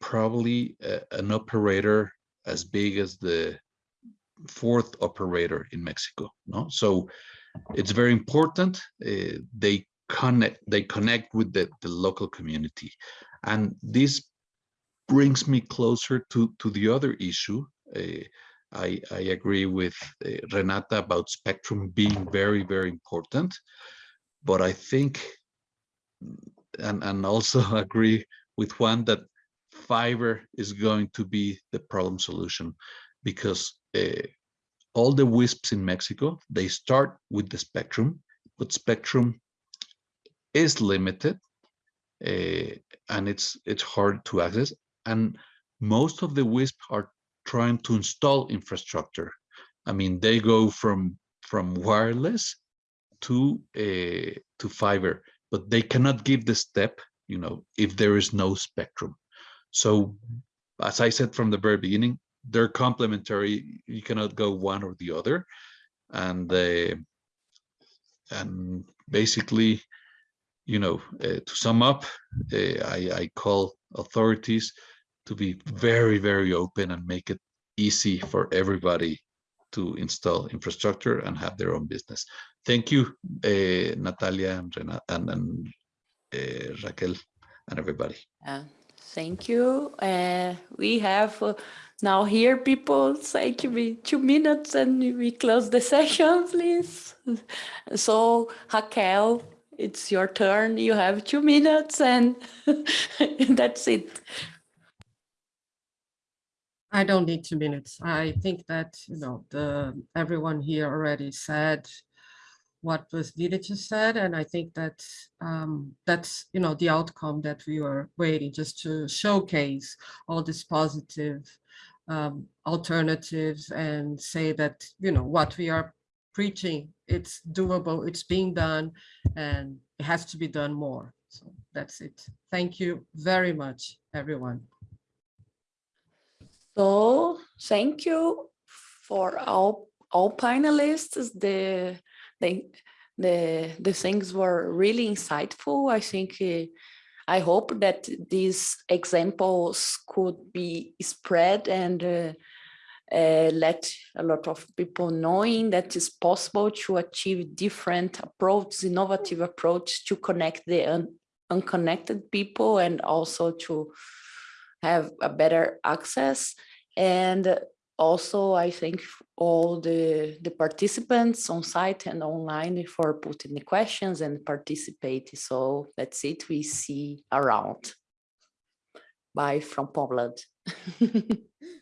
probably uh, an operator as big as the fourth operator in Mexico. No, so it's very important. Uh, they connect. They connect with the, the local community, and this brings me closer to to the other issue. Uh, I, I agree with uh, Renata about spectrum being very, very important. But I think, and, and also (laughs) agree with Juan that fiber is going to be the problem solution because uh, all the WISPs in Mexico, they start with the spectrum, but spectrum is limited uh, and it's it's hard to access. And most of the WISP are trying to install infrastructure. I mean, they go from from wireless to uh, to fiber, but they cannot give the step, you know, if there is no spectrum. So, as I said from the very beginning, they're complementary. You cannot go one or the other, and uh, and basically, you know, uh, to sum up, uh, I, I call authorities to be very, very open and make it easy for everybody to install infrastructure and have their own business. Thank you, uh, Natalia and, and, and uh, Raquel and everybody. Uh, thank you. Uh, we have uh, now here people say to me two minutes and we close the (laughs) session, please. So Raquel, it's your turn. You have two minutes and (laughs) that's it. I don't need two minutes. I think that, you know, the, everyone here already said what was needed to said, and I think that um, that's, you know, the outcome that we were waiting just to showcase all these positive um, alternatives and say that, you know, what we are preaching, it's doable, it's being done, and it has to be done more. So that's it. Thank you very much, everyone. So thank you for all all panelists. The the the the things were really insightful. I think uh, I hope that these examples could be spread and uh, uh, let a lot of people knowing that it's possible to achieve different approaches, innovative approach to connect the un unconnected people and also to have a better access. And also, I thank all the, the participants on site and online for putting the questions and participating. So that's it. We see around. Bye from Poland. (laughs)